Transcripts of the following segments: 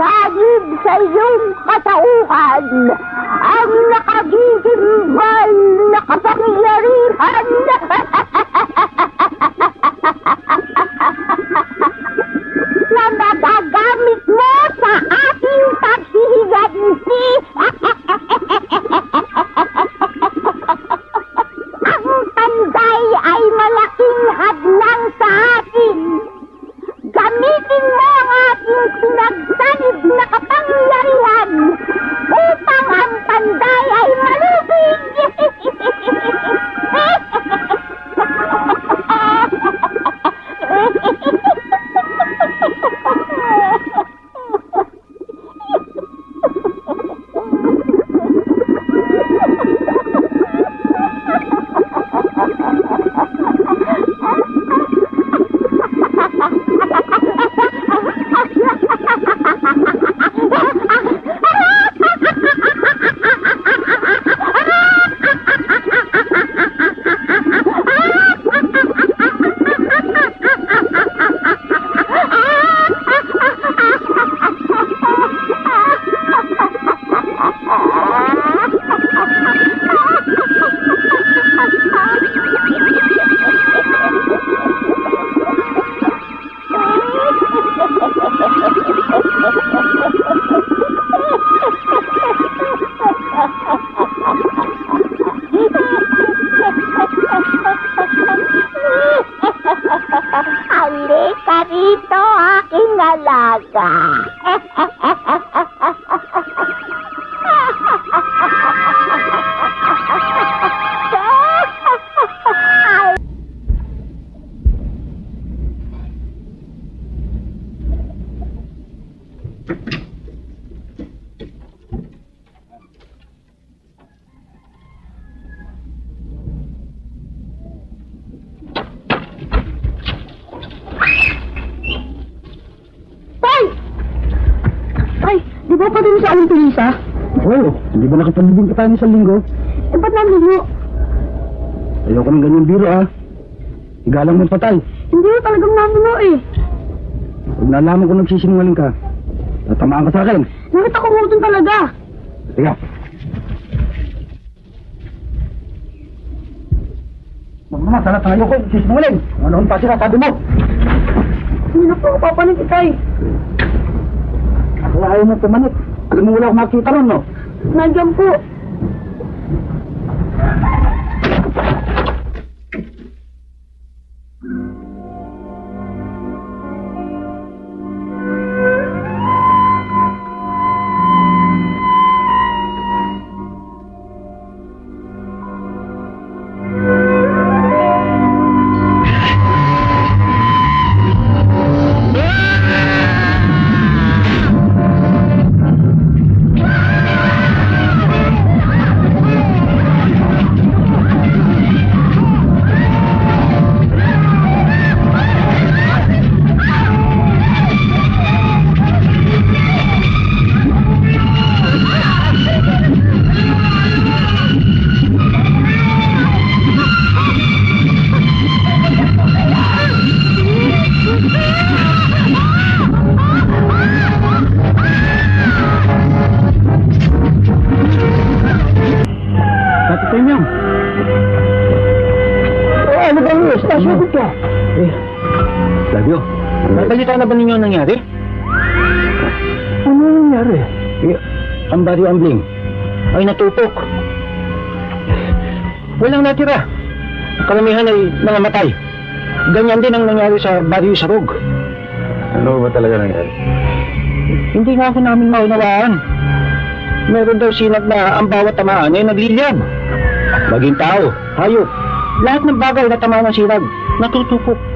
sasagib sa iyong katauhan ang nakagigimbal na ng isang linggo? Eh, ba't naligo? Ayoko ng ganyan biro ah. Igalang mo patay. Hindi ko talagang namuno eh. Pag nalaman ko nagsisinungaling ka, tatamaan ka sa akin. Nakita ko mo talaga. Tiga. Sana tayo ko nagsisinungaling. Ano pa sila, sabi mo? Hindi na po ako papanig tay. Kaya ayaw mo pumanik. Alam mo wala akong makita ron, no? Nandiyan po. Na ba ninyo ang nangyari? Ano nangyari? Eh, ang body ambling ay natupok. Walang natira. Karamihan ay nangamatay. Ganyan din ang nangyari sa Barrio Sarog. Ano ba talaga nangyari? Hindi nga ako namin maunawaan. Meron daw sinag na ang bawat tamaan ay nagliliyab. Maging tao, hayop, lahat ng bagay na tamaan ng sinag, natutupok.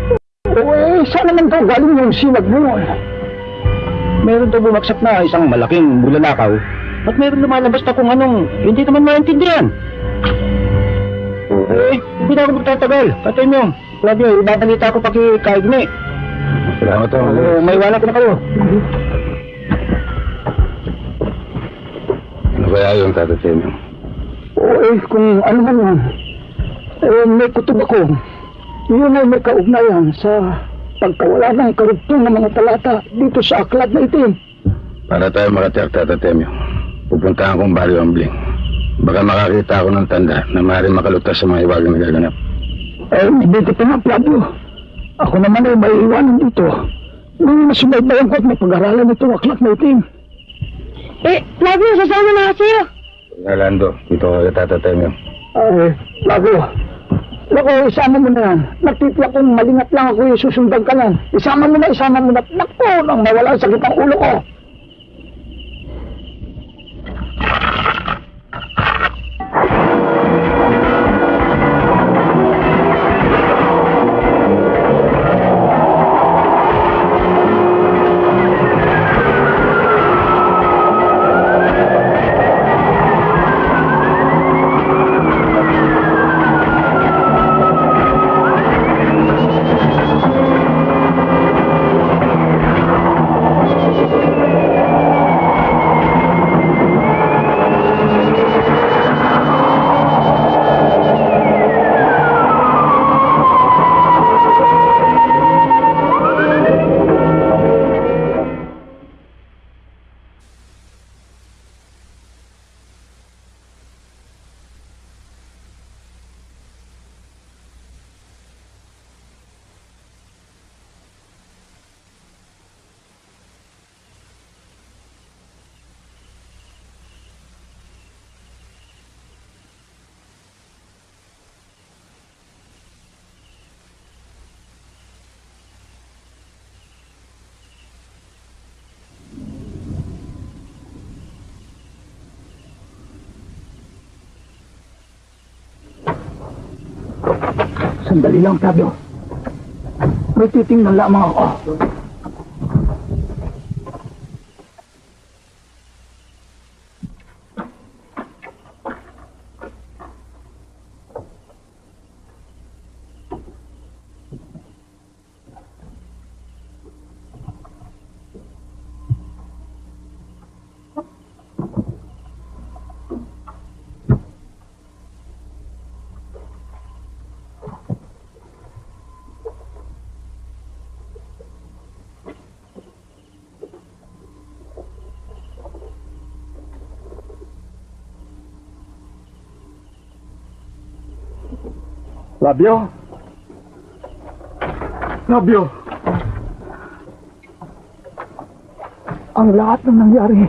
Eh, saan naman daw galing yung sinag mo? Meron daw bumagsak na isang malaking bulalakaw at meron lumalabas na kung anong hindi naman maintindihan. Eh, hindi na ako magtatagal. Katay mo, Claudio, ibabalita ko pa kay Kaigme. Salamat to. Oh, may wala ko na kayo. Ano kaya yung tatatin Oo, eh, kung ano man yan. Eh, may kutob ako. Yun ay may kaugnayan sa pagkawala ng karugtong ng mga talata dito sa aklat na itim. Para tayo makatiyak tatatemyo. Pupuntahan kong Barrio Ambling. Baka makakita ako ng tanda na maaaring makalutas sa mga iwagang nagaganap. Eh, mabuti pa nga, Flavio. Ako naman ay may iwanan dito. Nung nasubaybayan ko at mapag-aralan itong aklat na itim. Eh, Flavio, sasama na kasi sa'yo. Nalando, dito ko kaya tatatemyo. Ay, Flavio. Naku, isama mo na. Nagtitiyak kong malingat lang ako yung susundan ka lang. Isama mo na, isama mo na. Naku, nang mawala ang sakit ang ulo ko. Sandali lang, Flavio. May titingnan lamang ako. Flavio? Flavio? Ang lahat ng nangyari,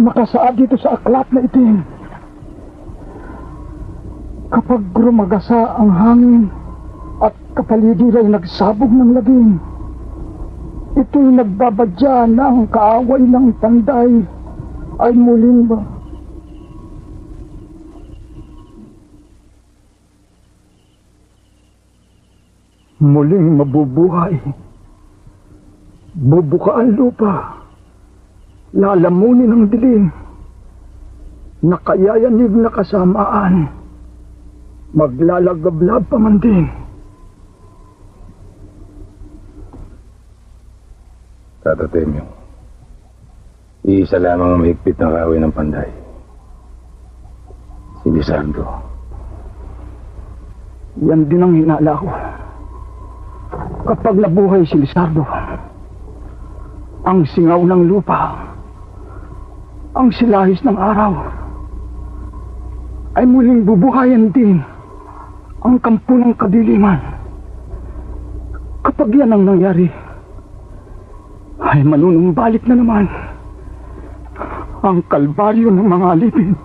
nakasaad dito sa aklat na itim. Kapag rumagasa ang hangin at kapaligid ay nagsabog ng laging, ito'y nagbabadya na ang kaaway ng panday ay muling ba muling mabubuhay. Bubuka ang lupa. Lalamunin ang dilim. Nakayayanig na kasamaan. Maglalagablab pa man din. Tatatemyo. Iisa lamang ang mahigpit ng kaway ng panday. Si Lisandro. Yan din ang hinala ko. Kapag nabuhay si Lizardo, ang singaw ng lupa, ang silahis ng araw, ay muling bubuhayan din ang kampo ng kadiliman. Kapag yan ang nangyari, ay manunumbalik na naman ang kalbaryo ng mga alipin.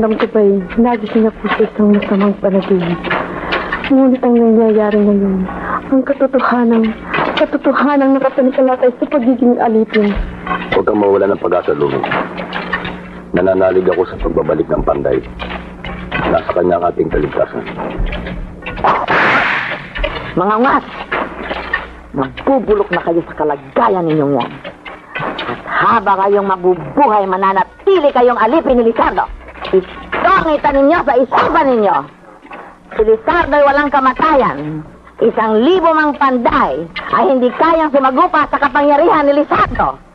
Pakiramdam ko ba'y nagising ako sa isang masamang panaginip. Ngunit ang nangyayari ngayon, ang katotohanan, katotohanan nakapanikalakay sa pagiging alipin. Huwag kang mawala ng pag-asa, Lumi. Nananalig ako sa pagbabalik ng panday. Nasa kanya ang ating kaligtasan. Mga ungas! Magbubulok na kayo sa kalagayan ninyong yan. At habang kayong mabubuhay, mananatili kayong alipin ni Lizardo. Itongita ninyo sa isipan ninyo. Si Lizardo ay walang kamatayan. Isang libo mang panday ay hindi kayang sumagupa sa kapangyarihan ni Lizardo.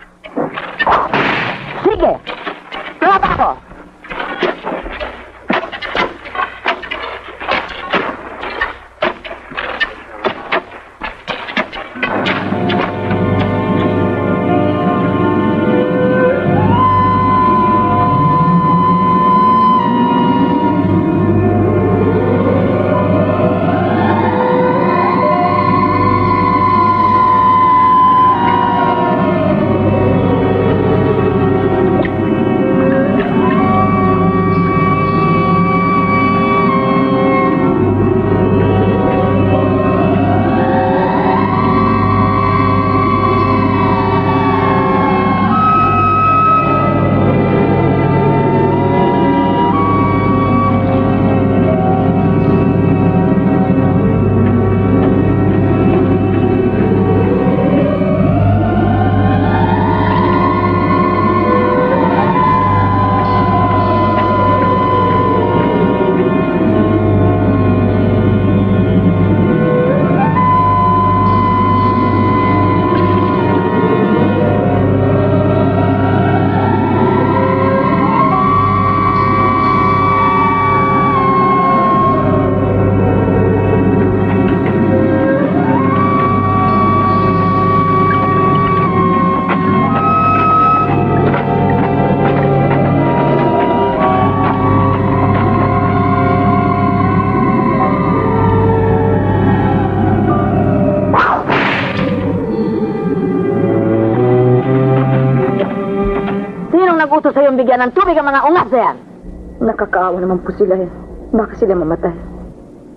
Tubig ang mga ungas na yan? Nakakaawa naman po sila eh. Baka sila mamatay.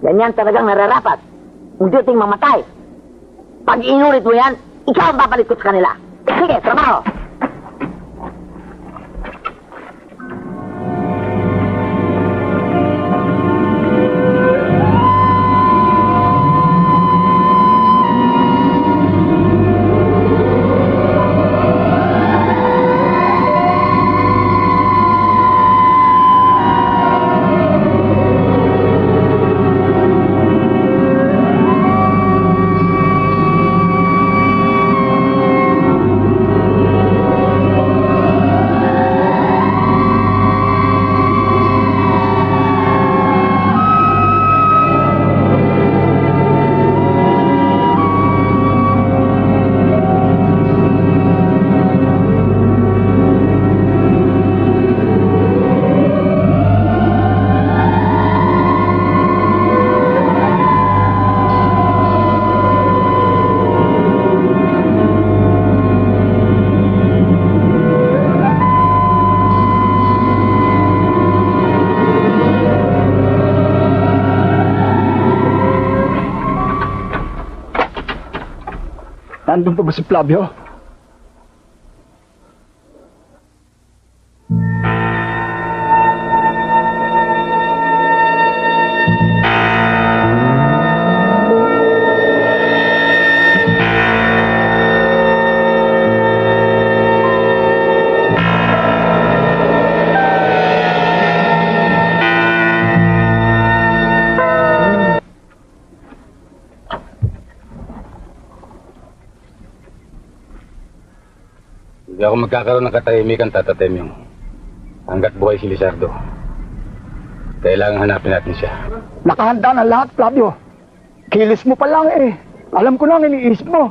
Ganyan talagang nararapat. Kung di ting mamatay. Pag inulit mo yan, ikaw ang babalik ko sa kanila. Sige, trabaho! Nandun pa ba si Flavio? Magkakaroon ng katahimikan, Tata Temyo. Hanggat buhay si Lizardo. Kailangan hanapin natin siya. Nakahanda na lahat, Flavio. Kilis mo pa lang eh. Alam ko na ang iniisip mo.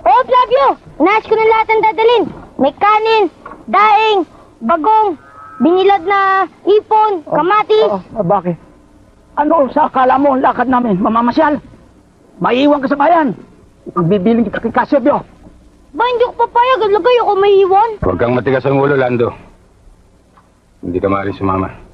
Oo, Flavio! Nais ko na lahat ang dadalhin. May kanin, daing, bagong, binilad na ipon, kamatis. Oo, ah, bakit? Ano sa akala mo ang lakad namin? Mamamasyal? Maiiwan ka sa bayan. Bibiling kita kay Casio. Lagay ako may iwan. Huwag kang matigas ang ulo, Lando. Hindi ka maaaring sumama.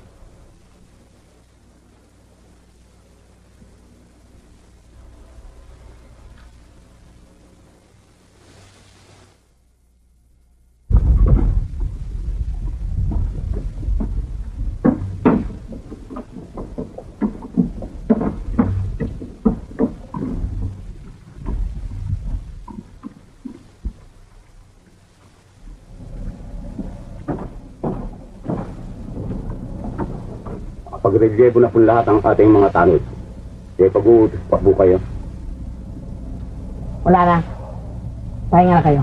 Pag-relyebo na po lahat ang ating mga tanod. Kaya pag-uutos pa po kayo. Wala na. Pahinga na kayo.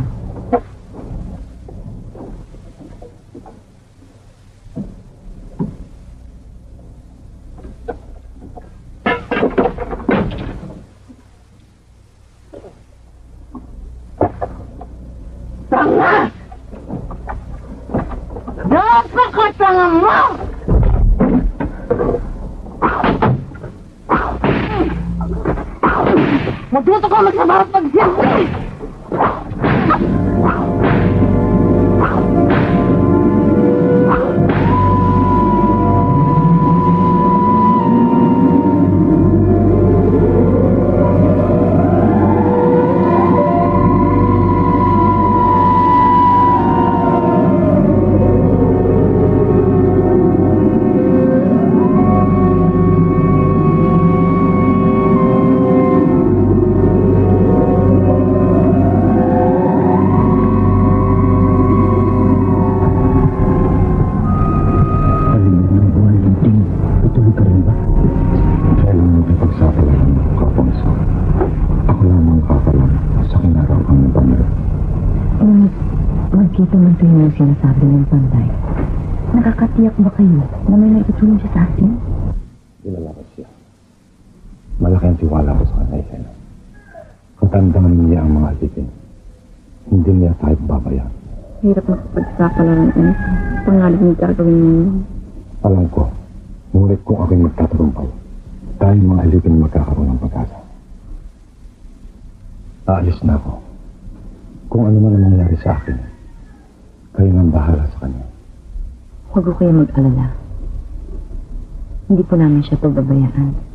Hindi po namin siya pababayaan. Mag-iingat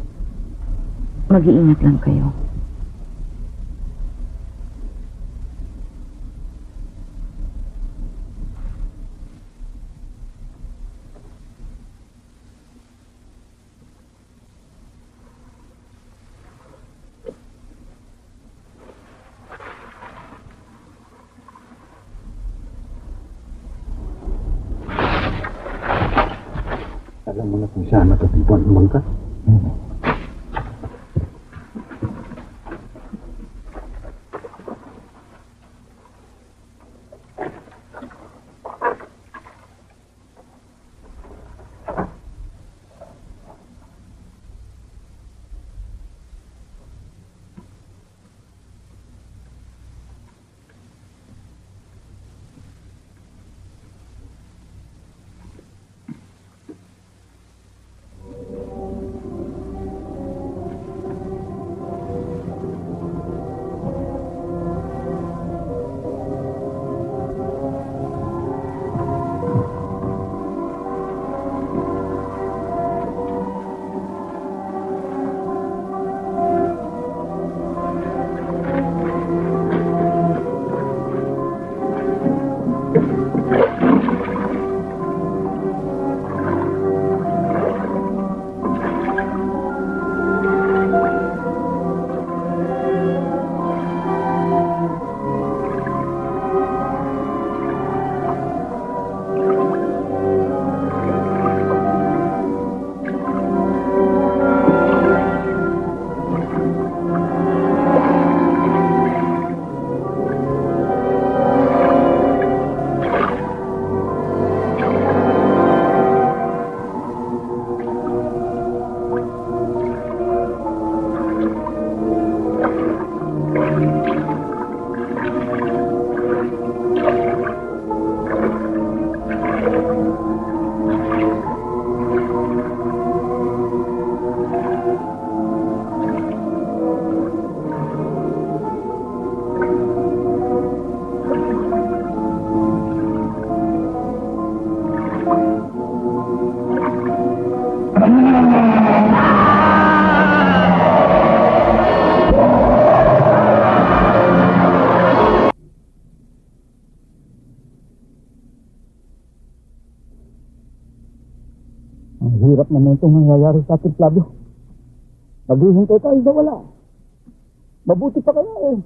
na may itong nangyayari sa ating Flavio. Naghihintay tayo na wala. Mabuti pa kaya eh.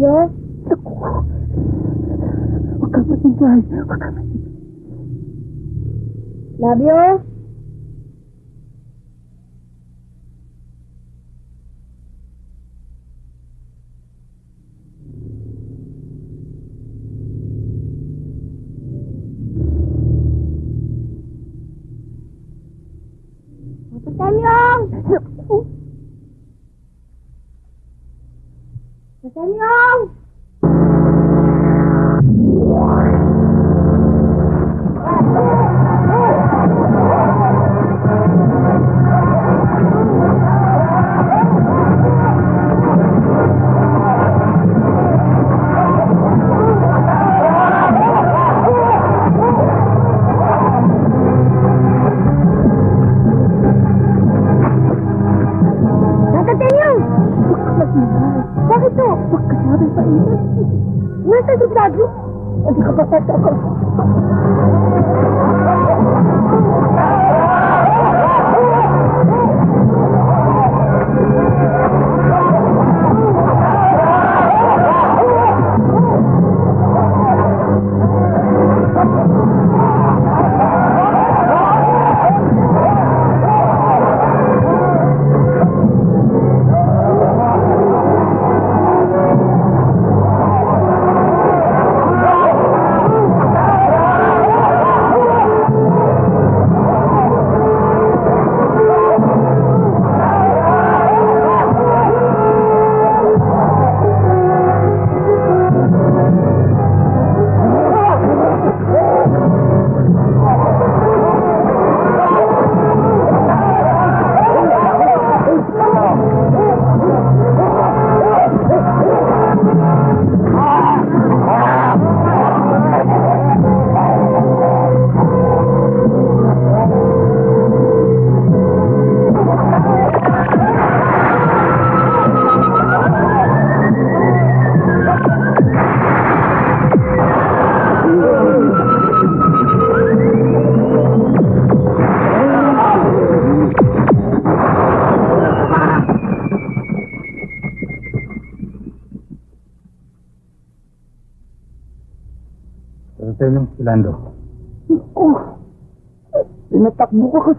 や。そ。ラビオー。不过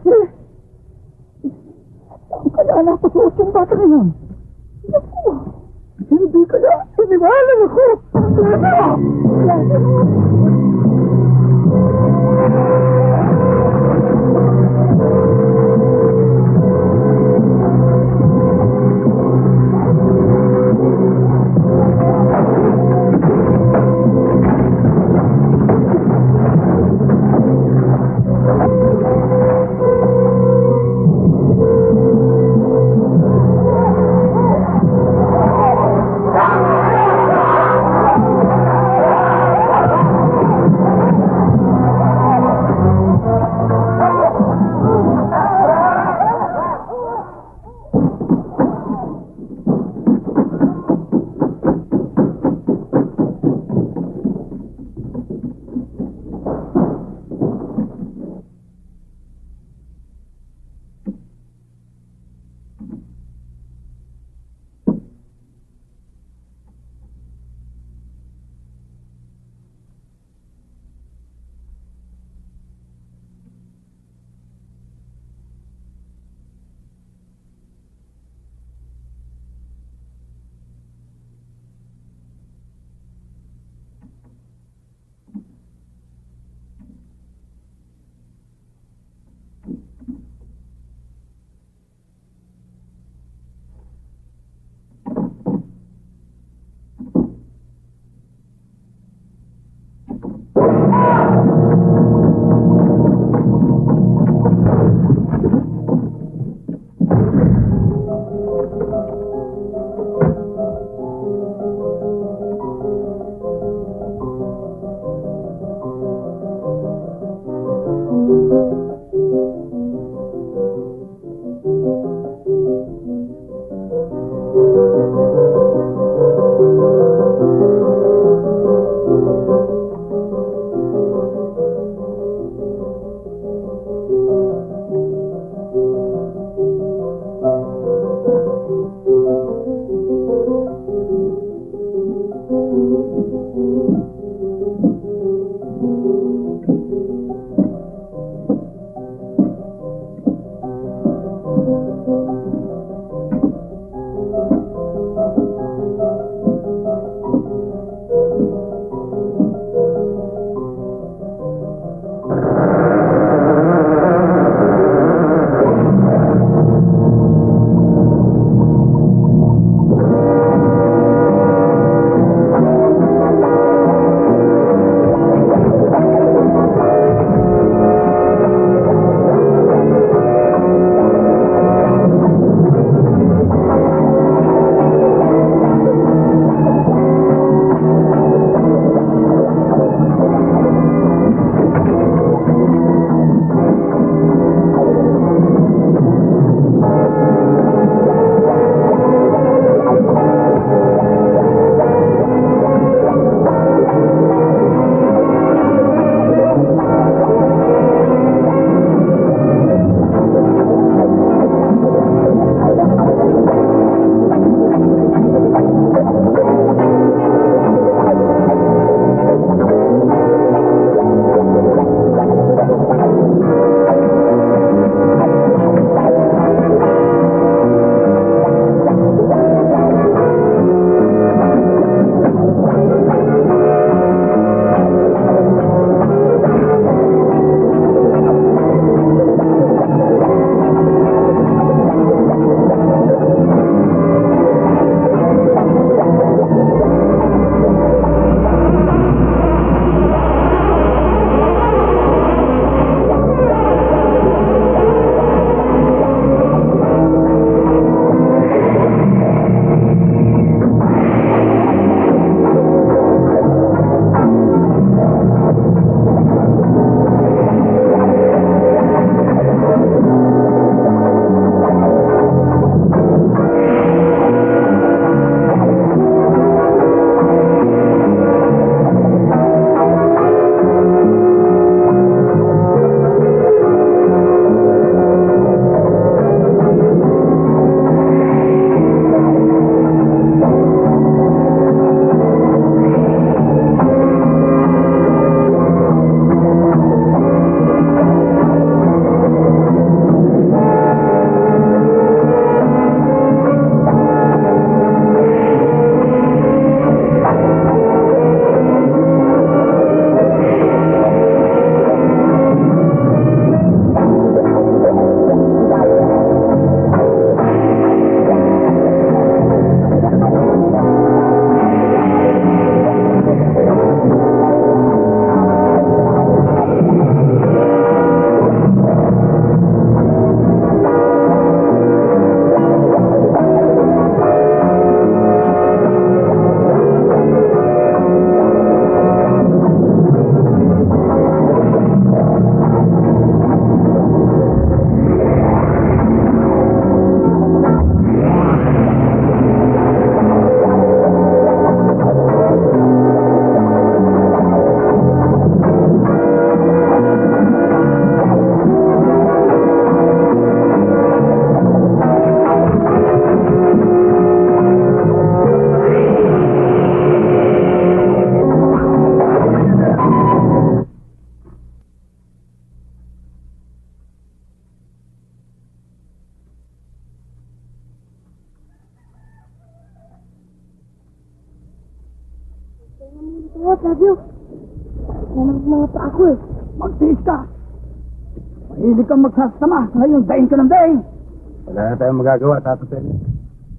tayong magagawa, Tata Temyo.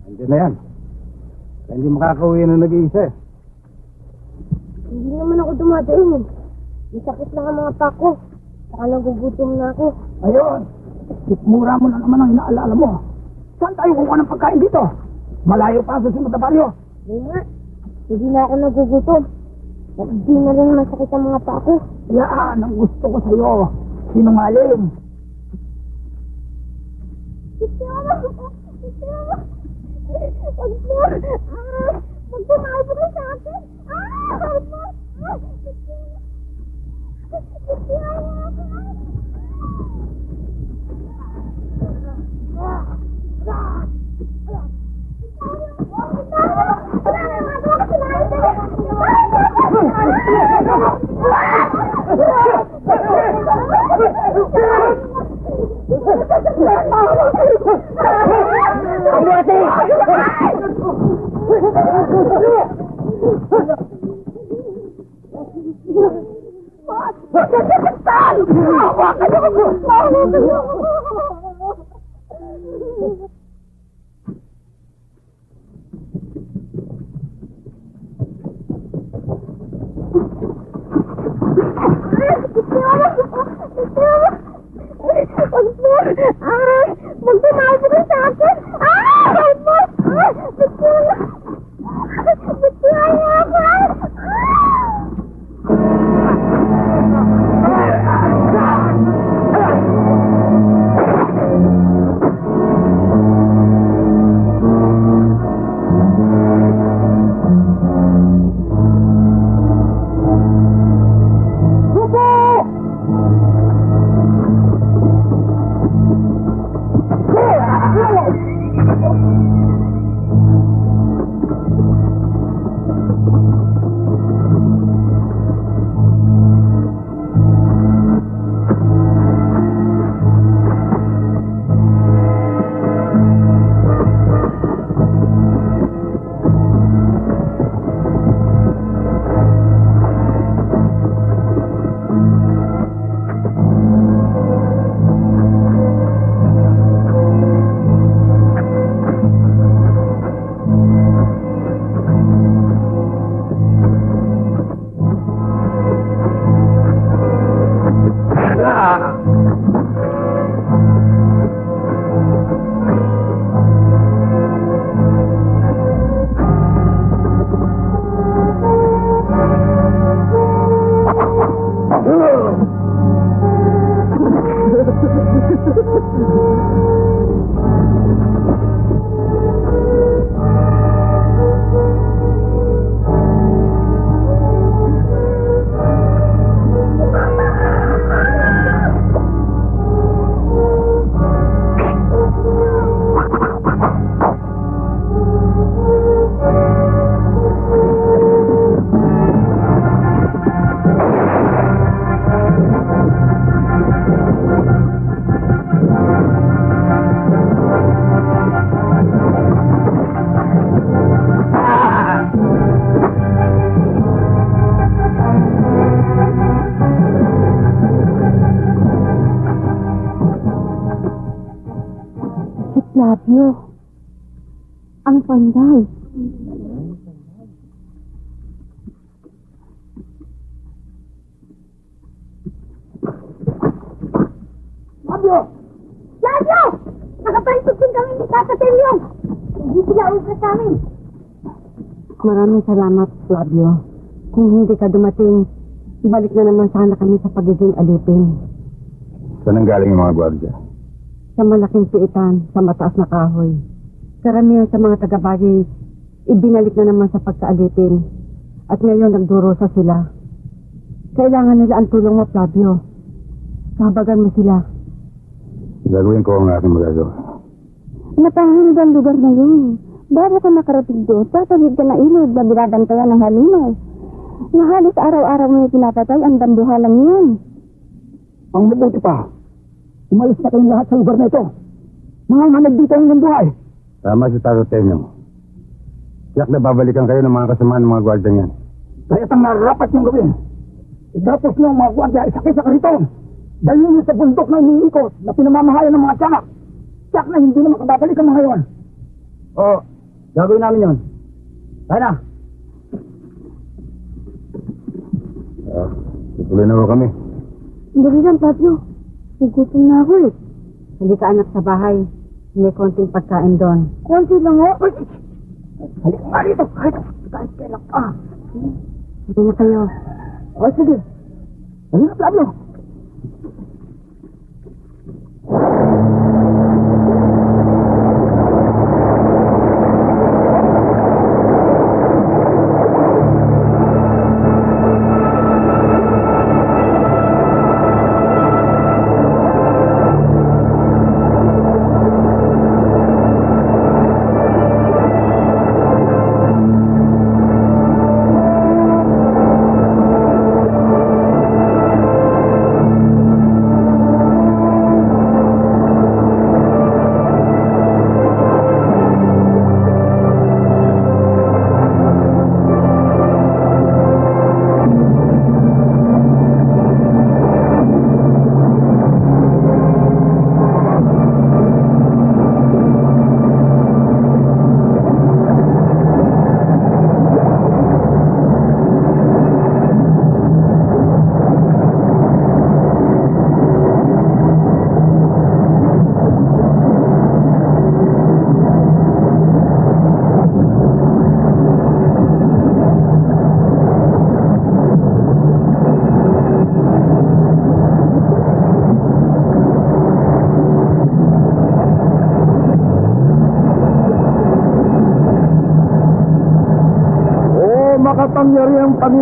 Andiyan na yan. Kaya hindi makakauwi na nag-iisa eh. Hindi naman ako dumadaing. May sakit lang ang mga pa ko. Saka nagugutom na ako. Ayun! Sikmura mo na naman ang inaalala mo. Saan tayo kukuha ng pagkain dito? Malayo pa sa simot na baryo. Hindi nga. Hindi na ako nagugutom. At di na rin masakit ang mga pa ko. Yan ang gusto ko sa'yo. Sinungaling. Flavio. Kung hindi ka dumating, balik na naman sana kami sa pagiging alipin. Saan ang galing yung mga gwardiya? Sa malaking piitan, sa mataas na kahoy. Karamihan sa mga taga-bagay, ibinalik na naman sa pagkaalipin. At ngayon nagdurusa sila. Kailangan nila ang tulong mo, Flavio. Kabagan mo sila. Gagawin ko ang aking magagawa. Napahingid ang lugar na yun. Bago ka nakarating doon, tatawid ka na ilog na binabantayan ng halimaw. Na halos araw-araw mo yung pinapatay ang dambuhalang yun. Ang mabuti pa. Umalis na kayong lahat sa lugar na ito. Mga manag dito ang buhay. Tama si Tata Temyo. Tiyak na babalikan kayo ng mga kasamaan ng mga gwardiya yan. Kaya itang narapat niyong gawin. Idatos niyo ang mga gwardya isakay sa kariton. Dahil niyo sa bundok na iniikot na pinamamahayan ng mga tiyak. Tiyak na hindi na makababalik ang mga yon. Oo, gagawin namin yon. Kaya na. Ah, tutuloy na ho kami. Dali lang, Pablo. Nagutom na ako eh. Hindi ka anak sa bahay. May konting pagkain doon. Konti lang oh. Ay, Halika nga rito. Kahit kailan ka. Hindi na kayo. O sige. Halika, Pablo. O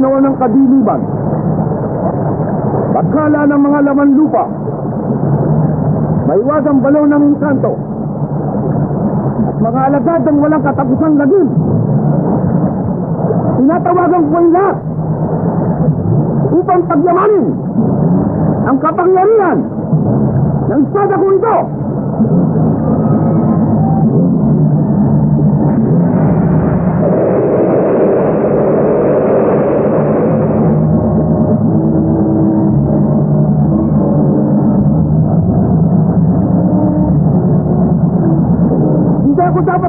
Panginoon ng kadiliman, pagkala ng mga laman lupa, maiwagang balaw ng inkanto, at mga alagad ng walang katapusang lagim. Tinatawagan ko ang lahat upang pagyamanin ang kapangyarihan ng sada ko ito.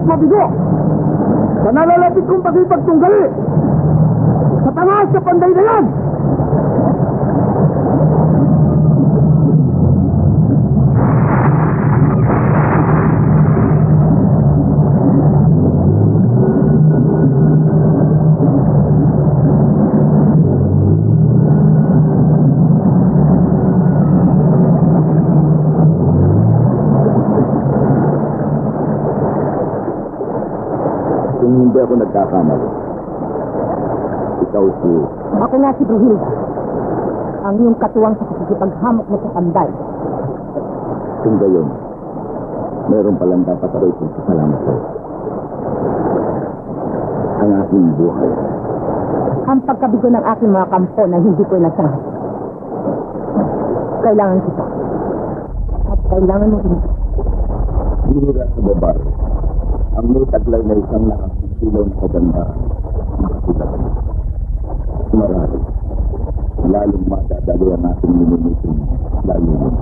Dapat mabigo. Sa nalalapit kong pagipagtunggali si Brunhilda. Ang iyong katuwang sa pakikipaghamok mo sa panday. Kung gayon, meron palang dapat ako itong kasalamat sa'yo. Ang aking buhay. Ang pagkabigo ng aking mga kampo na hindi ko nasahat. Kailangan kita. At kailangan mo rin. Bihira sa babae. Ang may taglay na isang nakakisilaw na kaganda. Nakasilat. Marami. Lalong madadali ang ating minumiting layunin.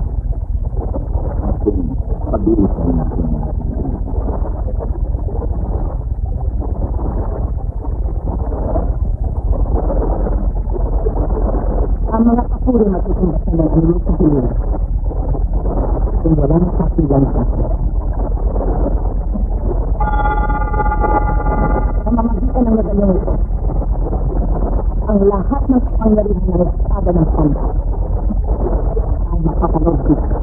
Ating pag-iisang natin. Ang mga kapuri matutumbasan ng anumang kahilingan. Kung wala na kapilang sa akin. Sa mamagitan ng medalyon ito, ang lahat ng kapangyarihan ng espada ng panda ay makapanood dito.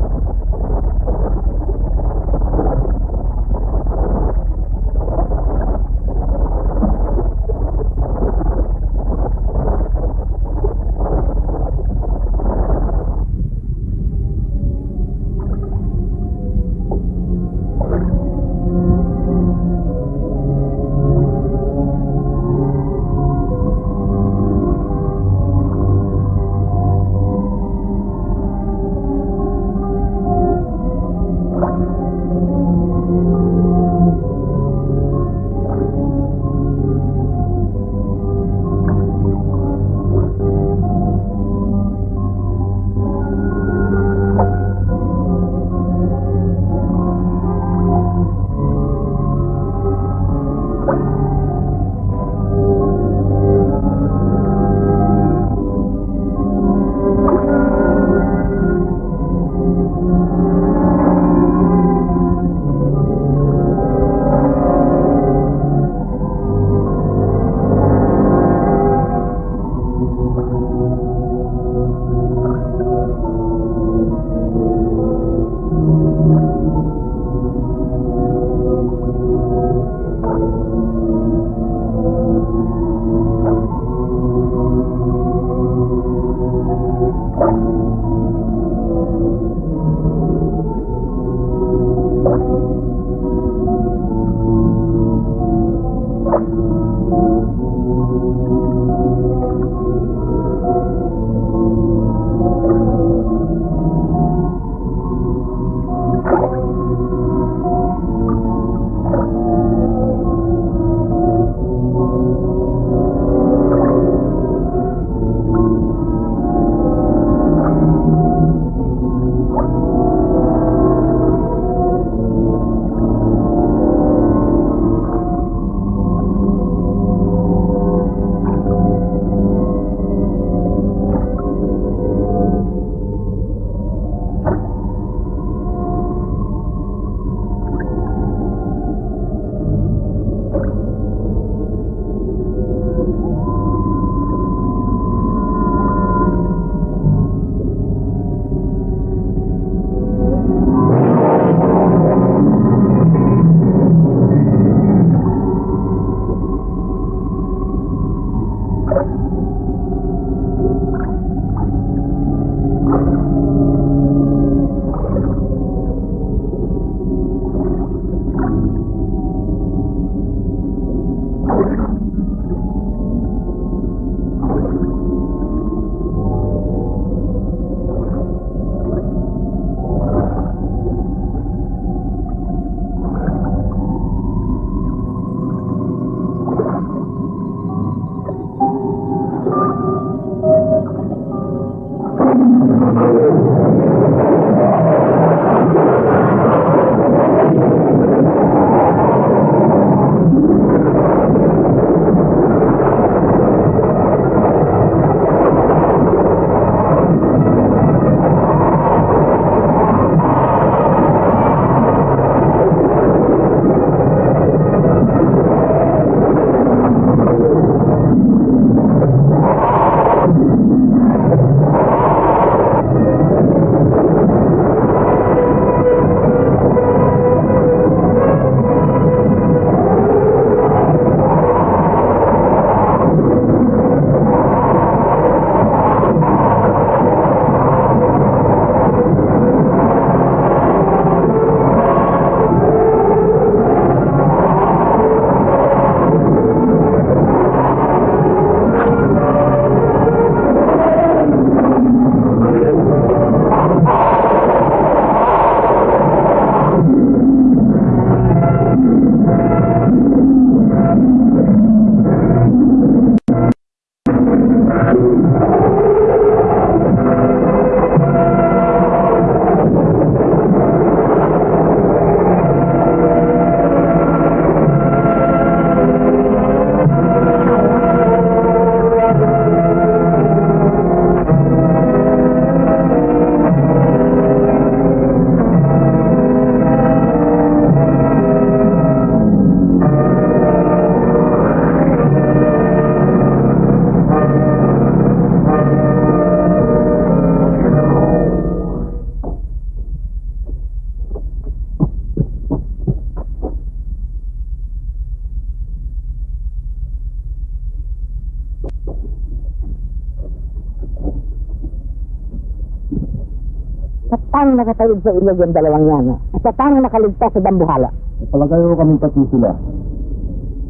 Nakatawid sa ilog yung dalawang yan? ah? At sa paano nakaligtas sa dambuhala? Palagay ko kaming pati sila.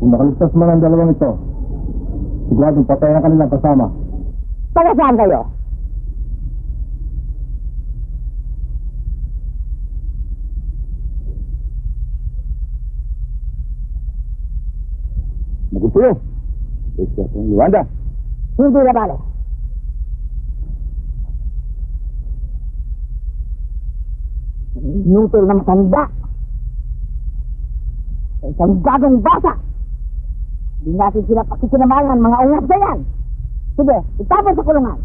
Kung nakaligtas man ang dalawang ito, siguradong patay na kanilang kasama. Taga saan kayo? Magultuyo. Ito ang Luanda. Hindi na bale. Nutol na matanda. Sa isang gagong bata. Hindi natin sila pakikinamalan, mga ungas na yan. Sige, itapon sa kulungan.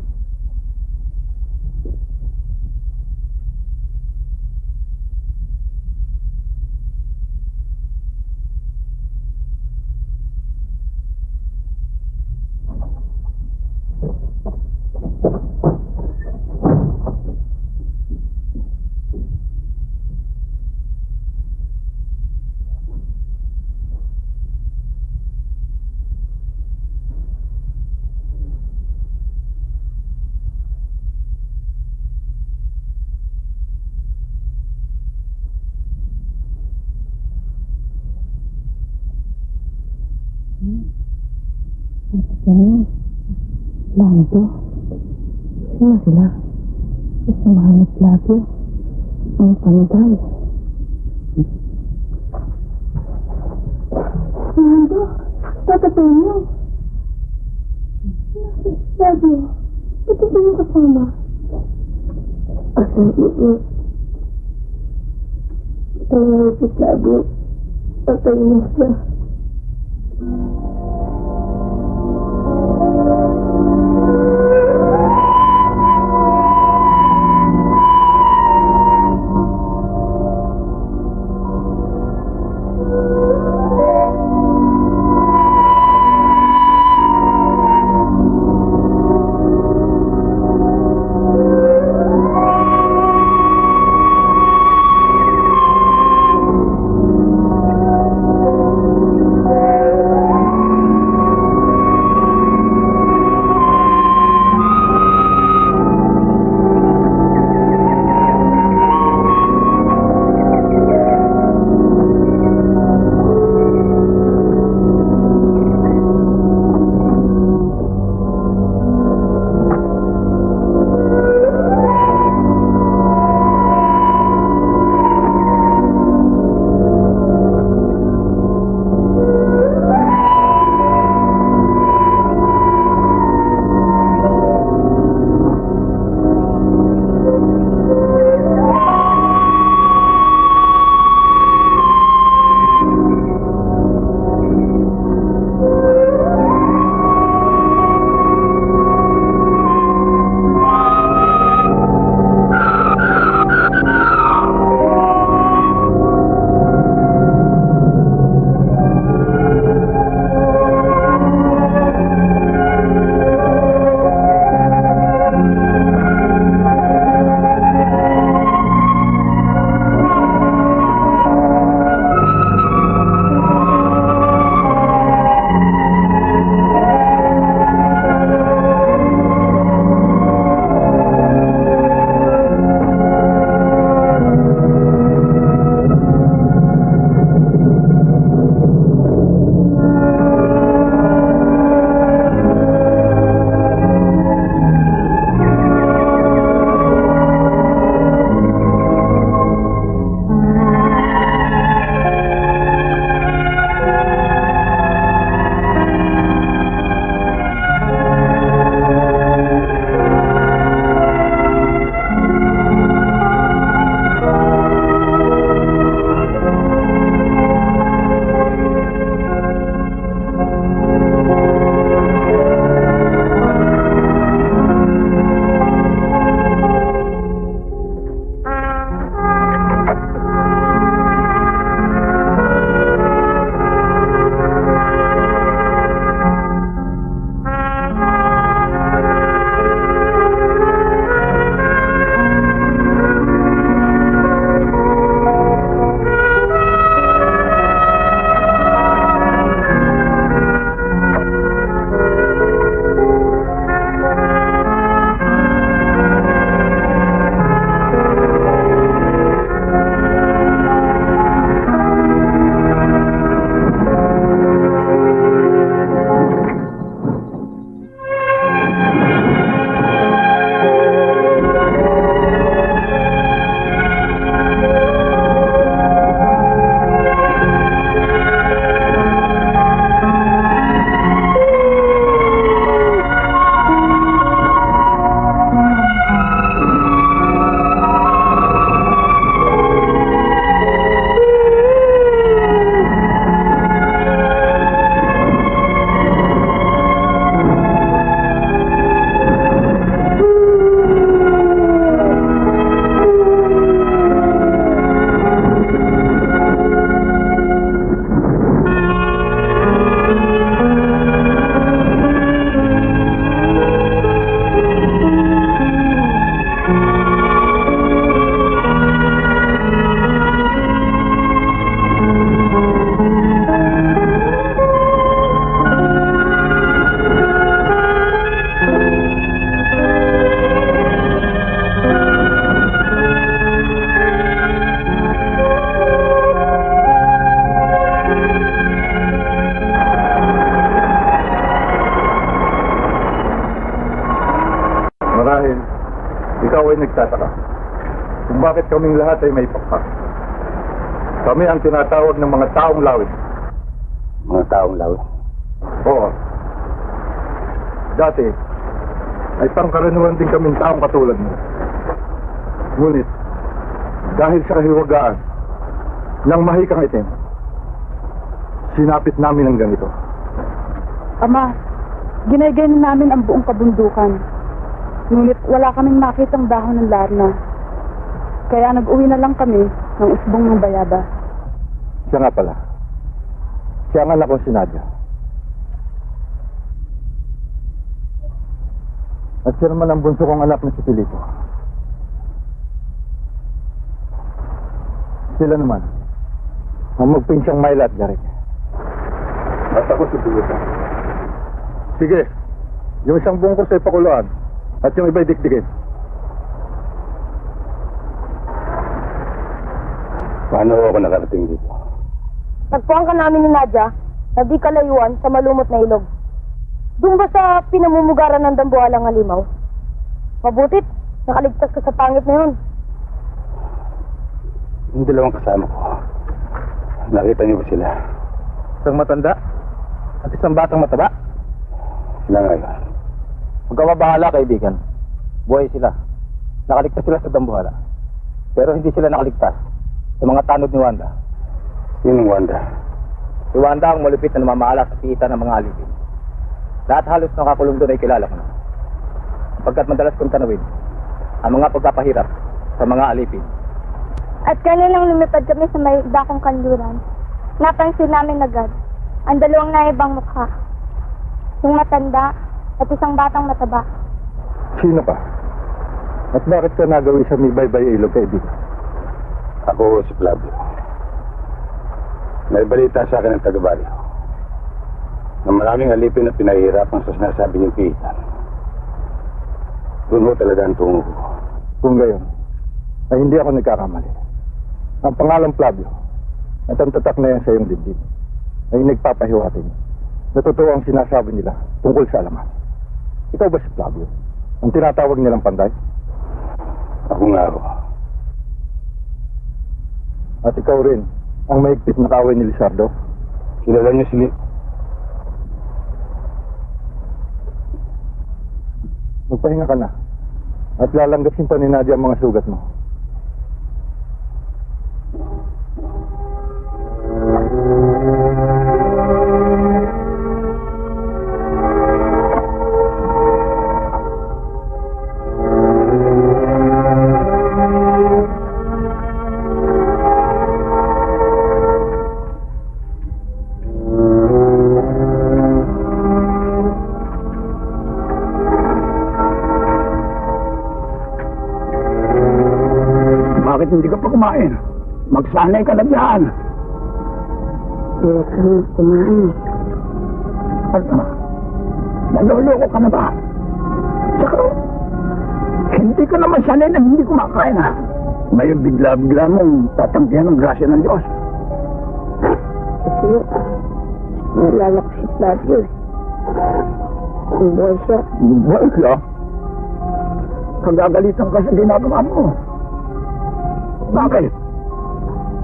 Isamahan ni Flavio. Ang panday. Lando? Nagtataka kung bakit kaming lahat ay may pakpak. Kami ang tinatawag ng mga taong lawit. Mga taong lawit. Oo. Dati, ay pangkaraniwan din kaming taong katulad mo. Ngunit, dahil sa kahiwagaan ng mahikang itim, sinapit namin ang ganito. Ama, ginagayon namin ang buong kabundukan. Ngunit wala kaming makitang dahon ng larna. Kaya nag-uwi na lang kami ng usbong ng bayaba. Siya nga pala. Siya nga anak ko si Nadia. At siya naman ang bunso kong anak na si Filipo. Sila naman, ang magpinsyang Myla at Garek. At ako si Bulutan. Sige, yung isang bungkos ay pakuluan at yung iba'y dikdikin. Paano ako nakarating dito? Nagpuan ka namin ni Nadia na di kalayuan sa malumot na ilog. Doon ba sa pinamumugaran ng dambuhalang halimaw? Mabutit, nakaligtas ka sa pangit na yun. Yung dalawang kasama ko. Nakita niyo ba sila? Isang matanda at isang batang mataba. Sila nga yun. Huwag ka mabahala, kaibigan. Buhay sila. Nakaligtas sila sa dambuhala. Pero hindi sila nakaligtas sa mga tanod ni Wanda. Sinong Wanda? Si Wanda ang malupit na namamahala sa piitan ng mga alipin. Lahat halos nakakulong doon ay kilala ko na. Pagkat madalas kong tanawin ang mga pagpapahirap sa mga alipin. At kanilang lumipad kami sa may dakong kanluran. Napansin namin agad ang dalawang naibang mukha. Yung matanda at isang batang mataba. Sino pa? At bakit ka nagawi sa may baybay ilog, kaibigan? Ako si Flavio. May balita sa akin ng taga-baryo na maraming alipin na pinahihirapan sa sinasabi niyong piitan. Doon ho talaga ang tungo ko. Kung gayon, ay hindi ako nagkakamali. Ang pangalan Flavio at ang tatak na yan sa iyong dibdib ay nagpapahiwating na totoo ang sinasabi nila tungkol sa alaman. Ikaw ba si Flavio? Ang tinatawag nilang panday? Ako nga ho. At ikaw rin ang maigpit na kaway ni Lizardo? Kilala niyo si Magpahinga ka na. At lalanggasin pa ni Nadia ang mga sugat mo. Kumain? Magsanay ka na dyan. Hindi kami kumain. Ano? Naloloko ka na ba? Tsaka, hindi ka naman sanay na hindi kumakain ha. Ngayon bigla-bigla mong tatanggihan ng grasya ng Diyos. Kasi nalala ko si Flavio. eh. Kung buhay siya, Buhay ka. Kagagalitan ka sa ginagawa mo. Bakit?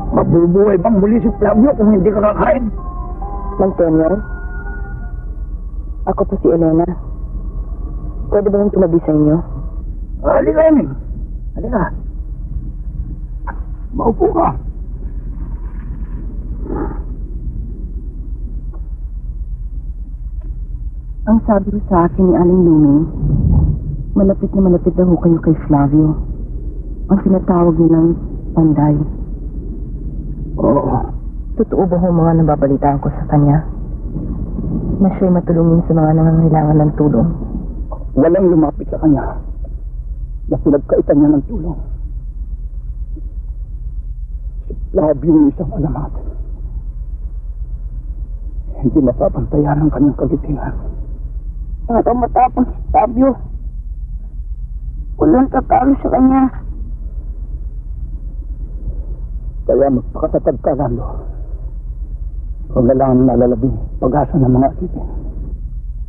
Mabubuhay bang muli si Flavio kung hindi ka kakain? Mantonio? Ako po si Elena. Pwede ba yung tumabi sa inyo? Halika, Eming. Halika. Maupo ka. Ang sabi ko sa akin ni Aling Luming, malapit na malapit na ho kayo kay Flavio. Ang sinatawag nilang panday. Oo. Totoo ba ho mga nababalitaan ko sa kanya? Na siya'y matulungin sa mga nangangailangan ng tulong. Walang lumapit sa kanya na pinagkaitan niya ng tulong. Flavio yung isang alamat. Hindi mapapantayan ang kanyang kagitingan. Para matapang si Flavio. Walang tatalo sa kanya. Kaya magpakatatag ka, Lando. Huwag na lang nalalabing pag-asa ng mga asipin.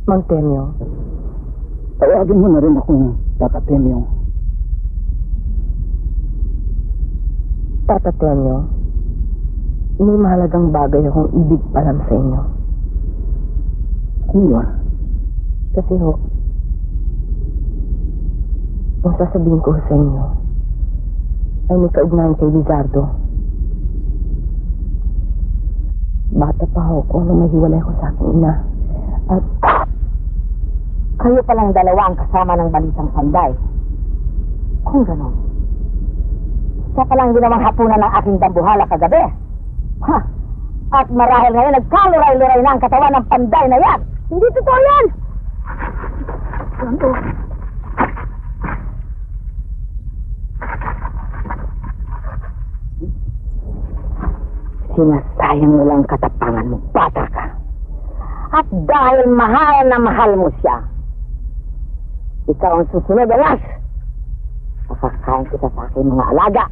Mang Temyo, Tawagin mo na rin akong Tata Temyo. Tata Tenyo, may mahalagang bagay akong ibig palam sa inyo. Ano yun? Kasi ho, ang sasabihin ko sa inyo ay may kaugnayan kay Lizardo. Bata pa ho ko nung mahiwalay ko sa aking ina. At Kayo palang dalawa ang kasama ng balitang panday. Kung ganon, siya palang ginawang hapunan ng aking dambuhala kagabi. Ha! At marahil ngayon nagkaluray-luray na ang katawan ng panday na yan. Hindi totoo yan! Ano? Sinasayang mo lang katapangan mo, bata ka. At dahil mahal na mahal mo siya, ikaw ang susunod, alas! Pakakain kita sa aking mga alaga.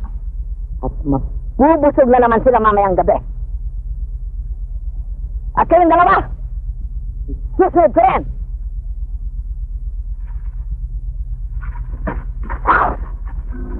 At mabubusog na naman sila mamayang gabi. At kayong dalawa, susunod ko rin. Ito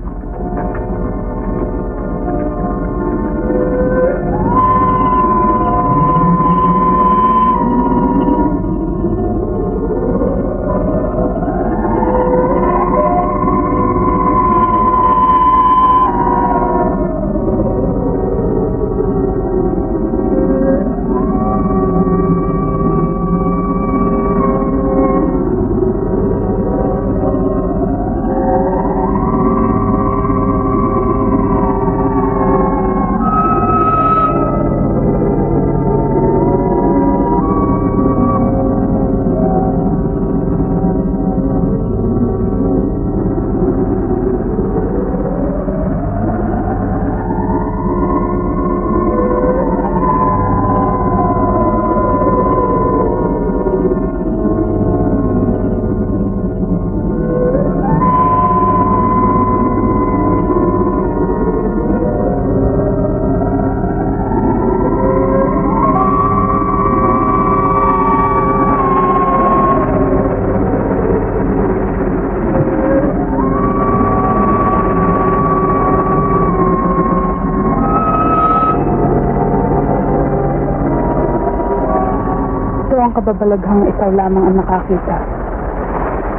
kababalaghang ikaw lamang ang nakakita.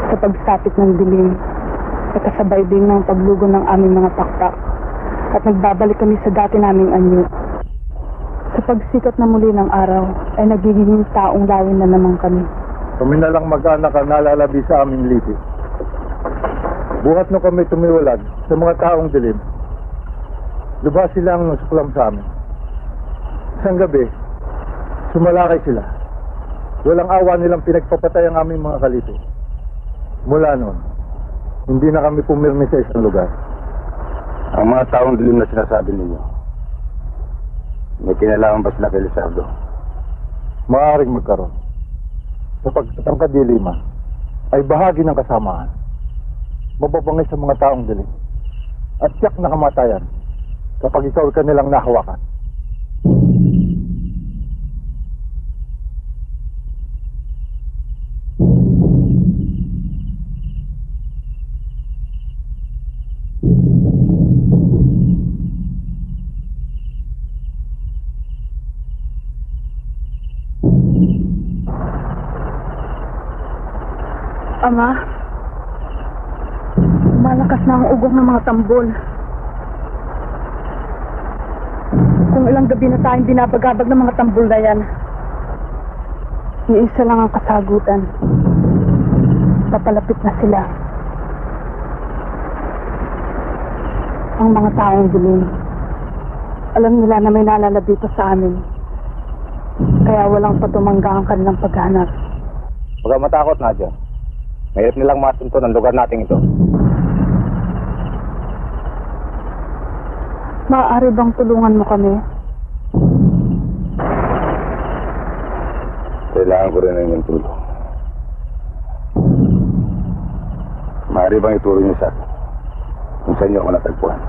Sa pagsapit ng dilim, at kasabay din ng paglugo ng aming mga pakpak, at nagbabalik kami sa dati naming anyo. Sa pagsikat na muli ng araw, ay nagiging taong lawin na naman kami. Kami na lang mag-anak ang nalalabi sa aming lipi. Buhat no kami tumiwalag sa mga taong dilim. Lubha sila ang suklam sa amin. Isang gabi, sumalakay sila. Walang awa nilang pinagpapatay ang aming mga kalito. Mula noon, hindi na kami pumirmi sa isang lugar. Ang mga taong dilim na sinasabi ninyo, may kinalaman ba sila kay Lizardo? Maaaring magkaroon. Sapagkat ang kadiliman ay bahagi ng kasamaan. Mababangay sa mga taong dilim. At tiyak na kamatayan kapag ikaw ay kanilang nahawakan. Ama, malakas na ang ugong ng mga tambol. Kung ilang gabi na tayong binabagabag ng mga tambol na yan, iisa lang ang kasagutan. Papalapit na sila. Ang mga taong dilim. Alam nila na may nalalabi pa sa amin. Kaya walang patumangga ang kanilang paghanap. Huwag matakot, Nadia. Mahirap nilang masunto ng lugar nating ito. Maaari bang tulungan mo kami? Kailangan ko rin ng inyong tulong. Maaari bang ituro niyo sa akin kung saan niyo ako natagpuan?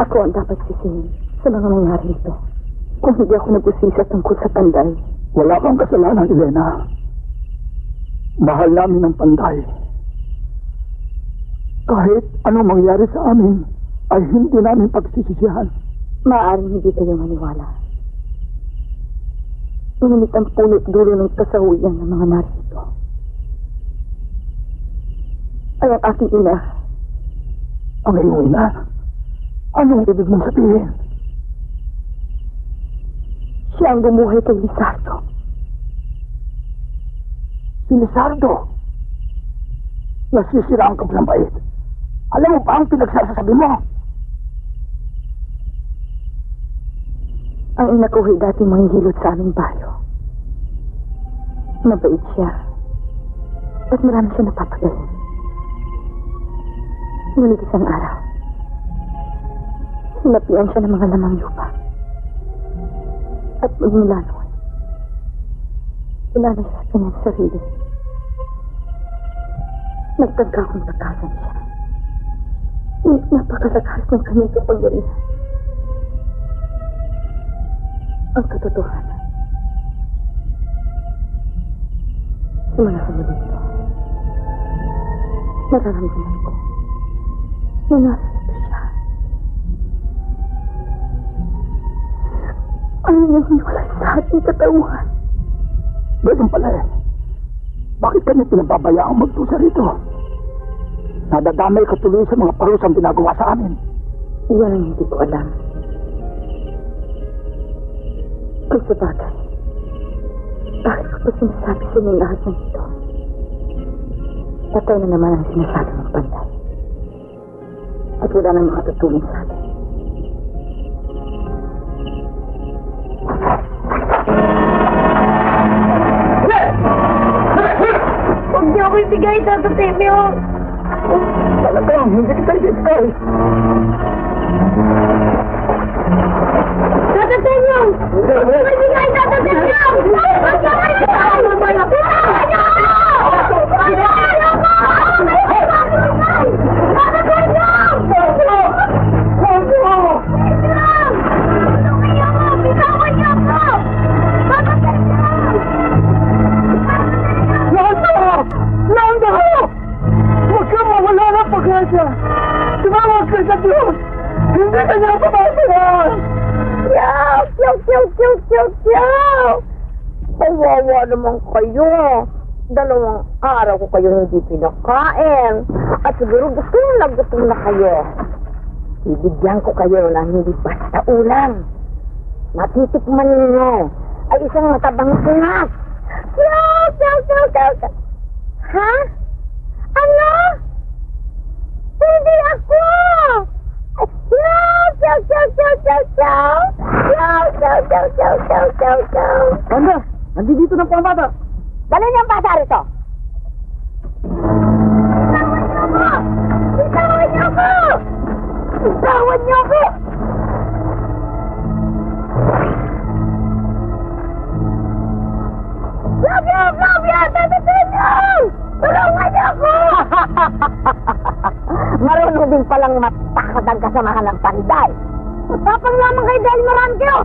Ako ang dapat sisihin sa mga nangyari ito. Kung hindi ako nag-usisa tungkol sa panday. Wala kang kasalanan, Elena. Mahal namin ang panday. Kahit anong mangyari sa amin, ay hindi namin pagsisisihan. Maaaring hindi kayo maniwala. Ngunit ang punot dulo ng kasawian ng mga narito ay ang aking ina. Ang iyong ina, anong ibig mong sabihin? Siya ang bumuhay kay Lizardo. Si Lizardo. Nasisiraan ka ng bait. Alam mo ba ang pinagsasasabi mo? Ang ina ko ay dati manghihilot sa aming bayo. Mabait siya. At marami siya napapagaling. Ngunit isang araw, sinapian siya ng mga lamang lupa. At noon, inanay siya sa kanyang sarili. Nagtagka kong takasan siya. Napakalakas ng kanyang kapangyarihan. Ang katotohanan. Simula sa muli ito, nararamdaman ko na narito siya. Ang nangyawala sa ating katawan. Ganun pala eh. Bakit kanya pinababayaang magtusa rito? Nadadamay ka tuloy sa mga parusang ginagawa sa amin. Iyan ang hindi ko alam. Kung sa bagay, bakit ko pa sinasabi sa inyo lahat ng ito? Patay na naman ang sinasabi ng panday. At wala nang makatutulong sa atin. Huwag niyo ako ibigay, Tata Temyo. Talagang hindi kita ibigay. Tata Temyo! Ibigay, Tata Temyo! Huwag niyo ako ibigay! Hindi ka niya papasayan. Yaw! Yaw! Yaw! Yaw! Yaw! Yaw! Kawawa naman kayo. Dalawang araw ko kayo hindi pinakain. At siguro gusto na gutom na kayo. Bibigyan ko kayo ng hindi basta ulam. Matitikman ninyo ay isang matabang snack. Yaw! Yaw! Yaw! Yaw! Yaw! Ha? Ano? Hindi ako! chow, chow, chow, chow, chow. Chow, chow, chow, chow, chow, chow, chow. Banda, nandito na po ang bata. Dali niyo ang bata rito. Bitawan niyo ako! Bitawan niyo ako! Love you, love you, Tata Tenyo! Tulungan niyo ako! Marunong din palang matakot ang kasamahan ng panday. Matapang lamang kayo dahil marami kayo!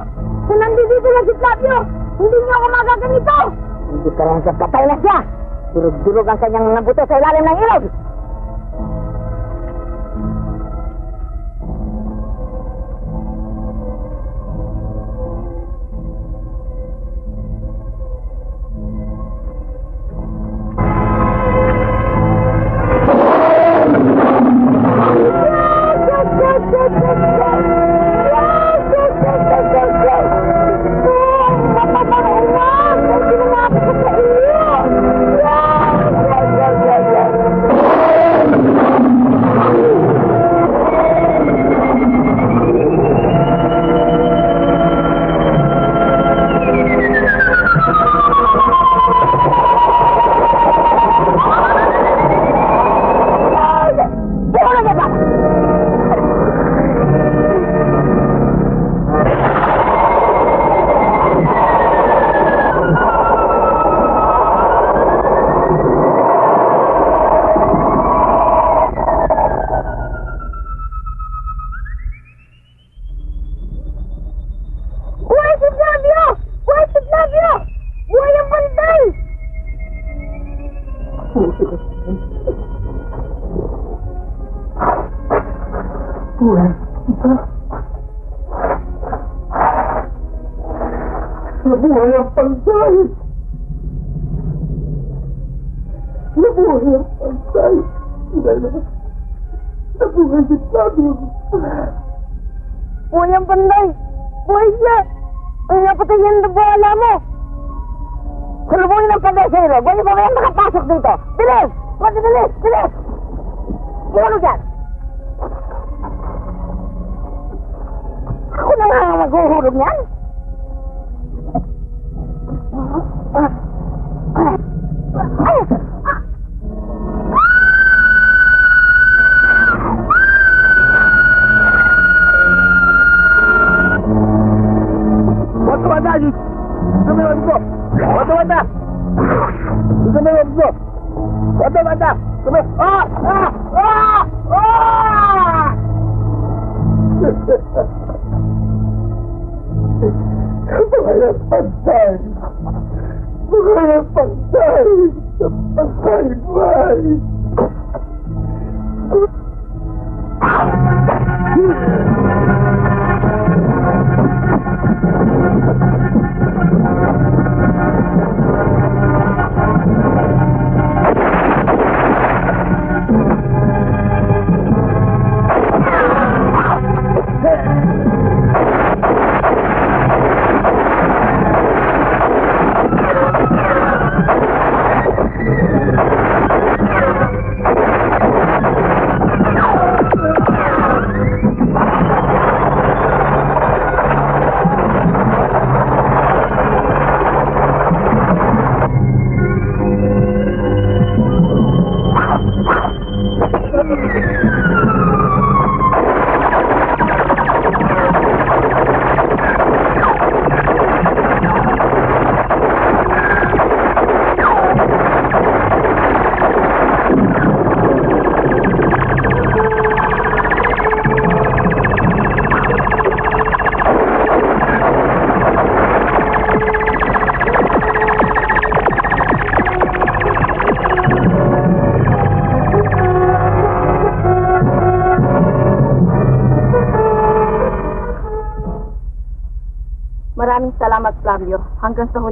Kung nandito na si Flavio, hindi niyo ako magaganito! Hindi ka lang sa patay na siya! Durog-durog ang kanyang mga buto sa ilalim ng ilog! Ah! Ah! Ah! Ah! Buhay ang pantay! Buhay ang pantay! Ang pantay!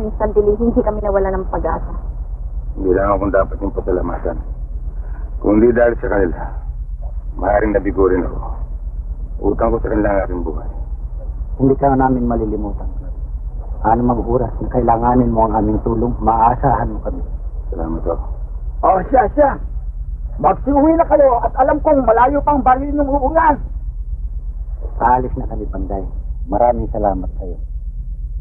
Huling sandali, hindi kami nawala ng pag-asa. Hindi lang akong dapat yung pasalamatan. Kung di dahil sa kanila, maaaring nabigo rin ako. Utang ko sa kanila ang aking buhay. Hindi ka namin malilimutan. Ano mang oras na kailanganin mo ang aming tulong, maaasahan mo kami. Salamat ako. Oh, siya, siya. Magsiuwi na kayo at alam kong malayo pang baril ng uulan. Aalis na kami, Panday. Maraming salamat sa iyo.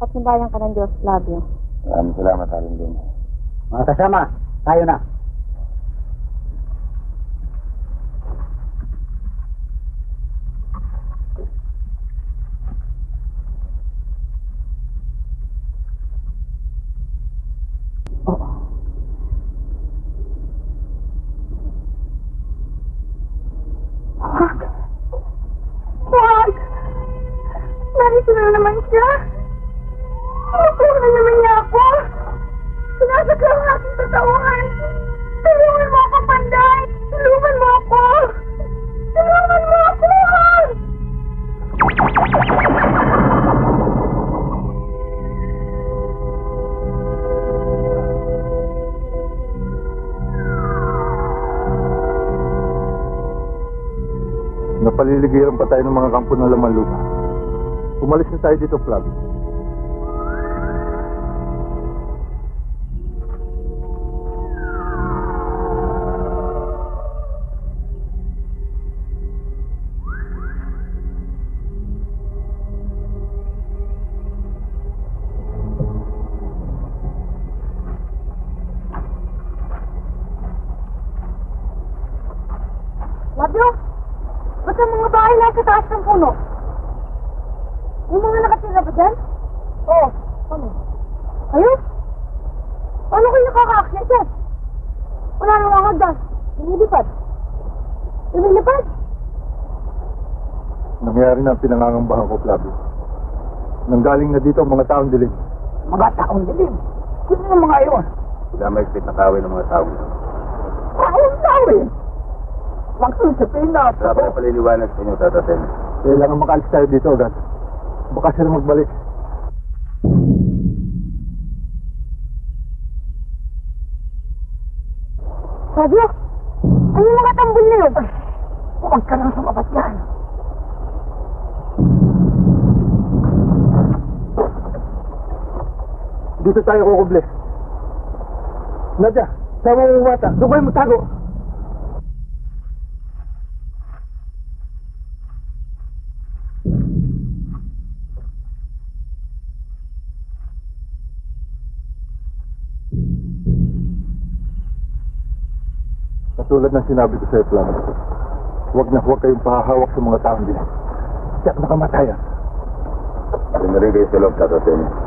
Patnubayan ka ng Diyos, Flavio. Maraming salamat, Aling Luna. Mga kasama, tayo na. Napaliligiran pa tayo ng mga kampo ng laman lupa. Umalis na tayo dito. Flavio, Nangyari na ang pinangangambahan ko, Flavio. Nanggaling na dito ang mga taong dilim. Mga taong dilim. Sino yung mga iyon? Sila may na kawin ng mga tao. Gawin! Mag-usapin na! Wala pa paliliwanag sa inyo, Tata Temyo. Kailangan makaalis tayo dito agad. Baka sila magbalik. Fabio, ano yung mga tambol na yun? Huwag ka nang sumabat yan. Dito tayo kukuble. Nadya, sama mo bata. Doon kayo magtago. Katulad ng sinabi ko sa iyo, Plano, huwag na huwag kayong pahahawak sa mga taong din. Tiyak na kamatayan. Doon na rin kayo sa loob, Tata.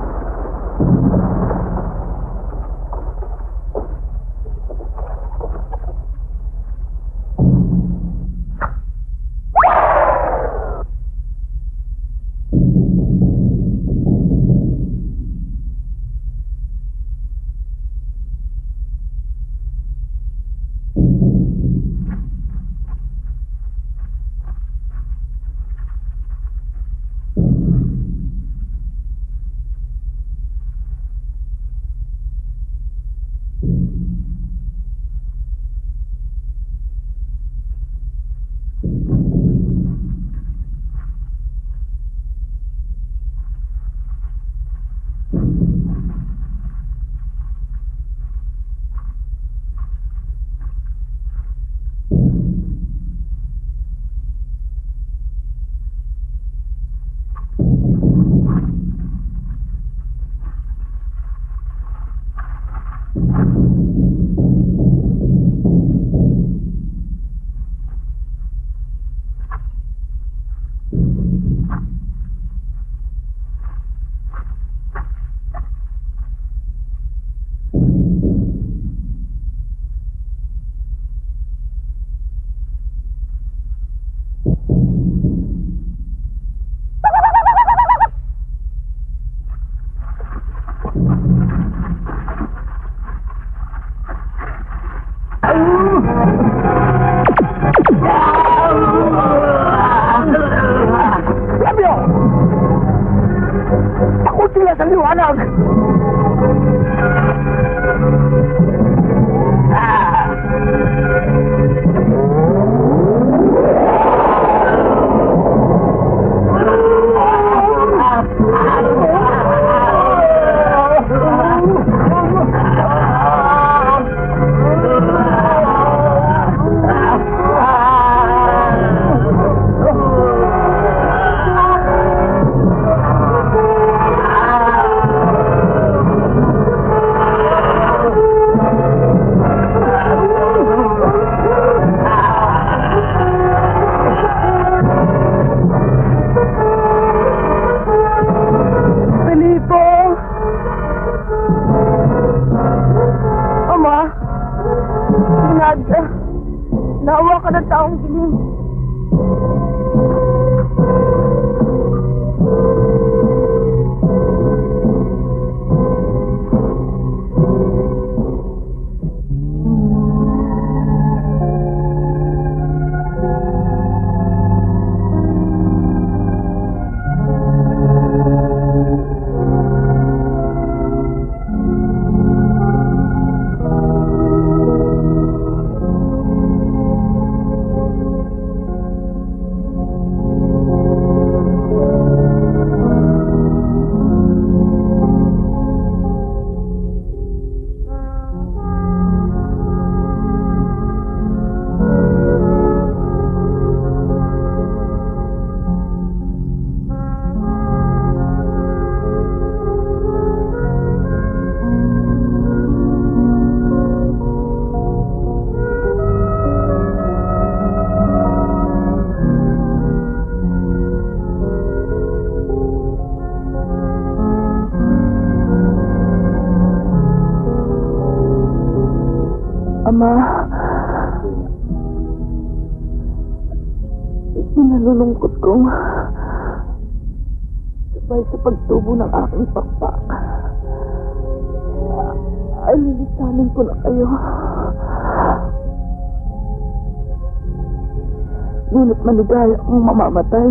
Maligaya akong mamamatay.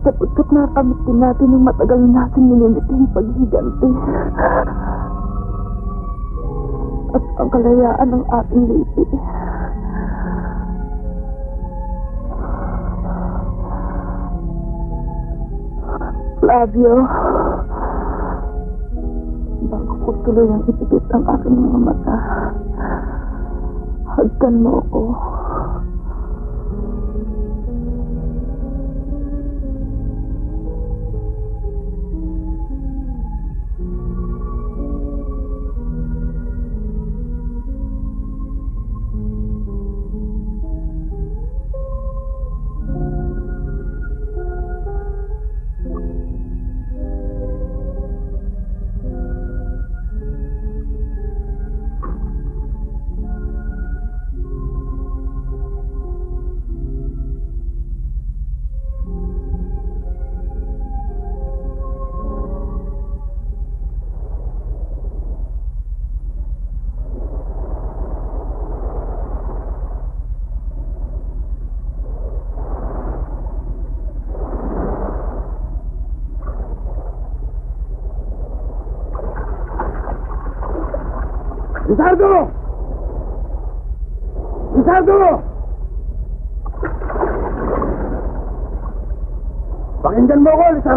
Sapagkat nakamit din natin yung matagal natin nilimiting paghiganti. At ang kalayaan ng ating lipi. Flavio, bago ko tuloy ang ipikit ang aking mga mata, hagkan mo ako.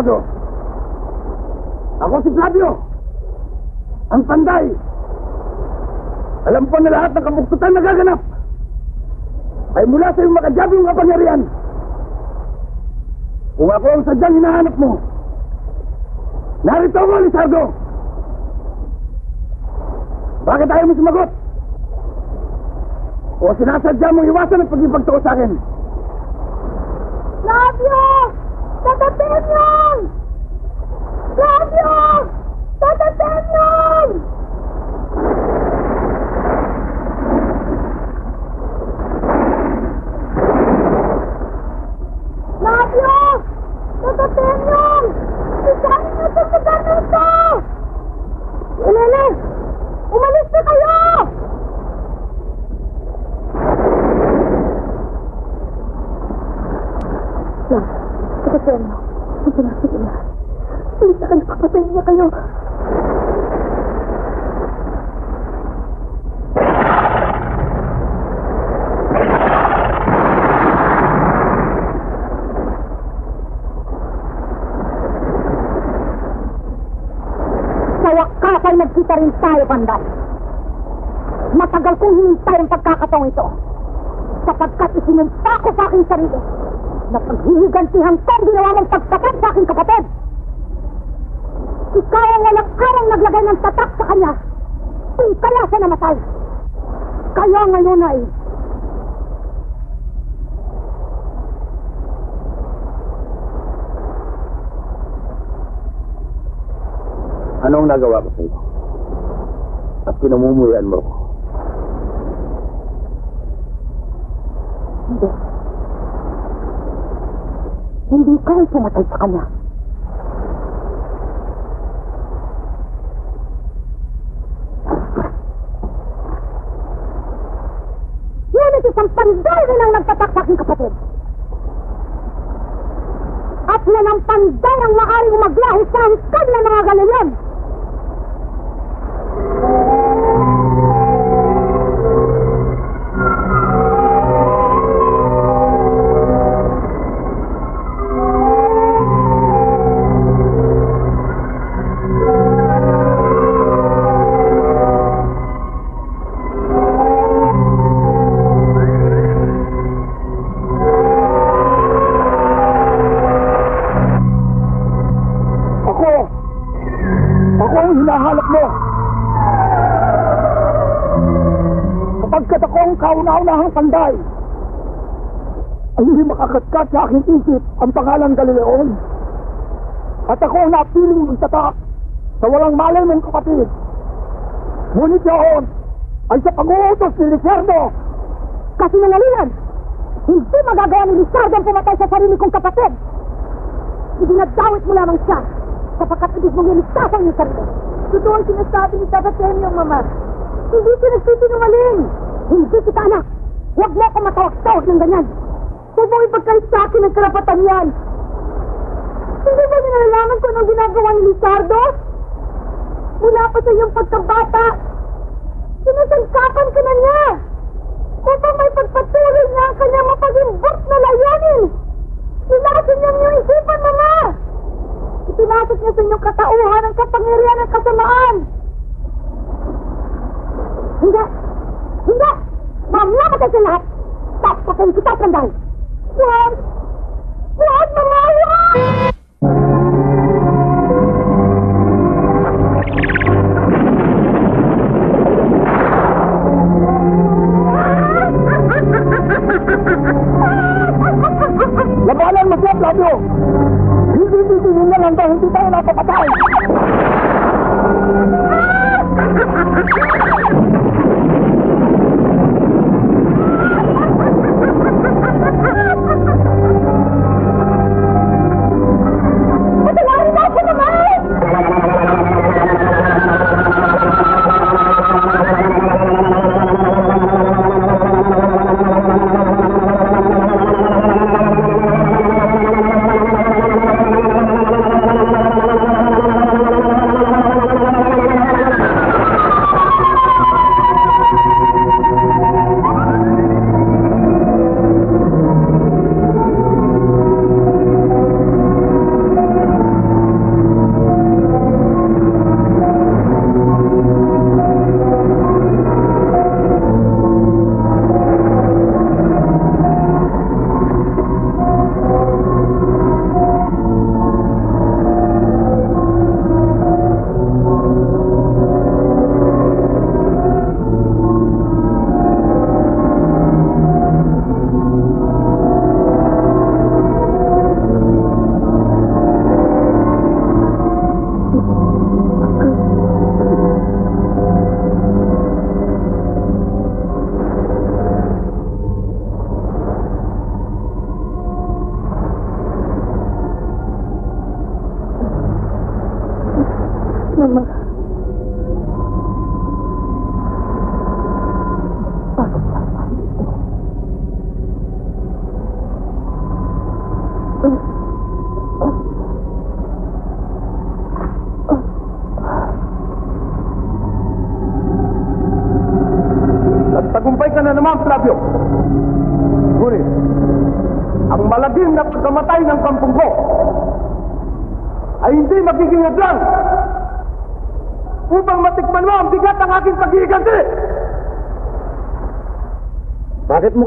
Mo ako, si Flavio. Ang panday. Alam ko na lahat ng kabuktutan na gaganap. Ay mula sa iyong makajabing kapangyarihan. Kung ako ang sadyang hinahanap mo, narito ako, Lizardo. Bakit ayaw mo sumagot? O sinasadya mong iwasan ang pag-ipagtuo sa akin? Flavio! Tatatemyon! Flavio! Tatatemyon! Flavio! Tatatemyon! Isahin niyo sa lugar na ito! Elene! Umalis na kayo! Lang, Tatatemyo. Sige na, sige na. Ulit na kayo, papatayin niya kayo. Sa wakas ay nagkita rin tayo, Panday. Matagal kong hinintay ang pagkakataong ito. Sapagkat isinumpa ko sa aking sarili na paghihigantihan ko ang ginawa mong pagtapat sa aking kapatid. Ikaw ang walang arang naglagay ng tatak sa kanya kung kaya siya namatay. Kaya ngayon ay Anong nagawa ko sa iyo? At pinamumuyan mo ko. hindi. Hindi ka ang pumatay sa kanya. Panday, ay hindi makakatkat sa aking isip ang pangalan Galileon. At ako ang napiling magtatak sa walang malay mong kapatid. Ngunit yun ay sa pag-uutos ni Ricardo. Kasi nangalingan, hindi magagawa ni Lizardo ang pumatay sa sarili kong kapatid. Ibinadawit mo lamang siya sapagkat ibig mong iligtas ang sarili. Totoo ang sinasabi ni Tata Temyo, Mama. Hindi siya nagsisinungaling. Hindi kita anak. Huwag mo ako matawag-tawag ng ganyan. Huwag mong ipagkalit sa akin ang karapatan yan. Hindi ba niya nalalaman kung anong ginagawa ni Lizardo? Mula pa sa iyong pagkabata, sinasangkapan ka na niya upang may pagpatuloy niya ang kanyang mapagimbot na layunin. Nilasin niya ang iyong isipan, Mama! Ipinasok niya sa inyong katauhan ang kapangyarihan ng kasamaan. Hindi! Hindi! Mamamatay sa lahat! Tapos kita, Panday! Huwag!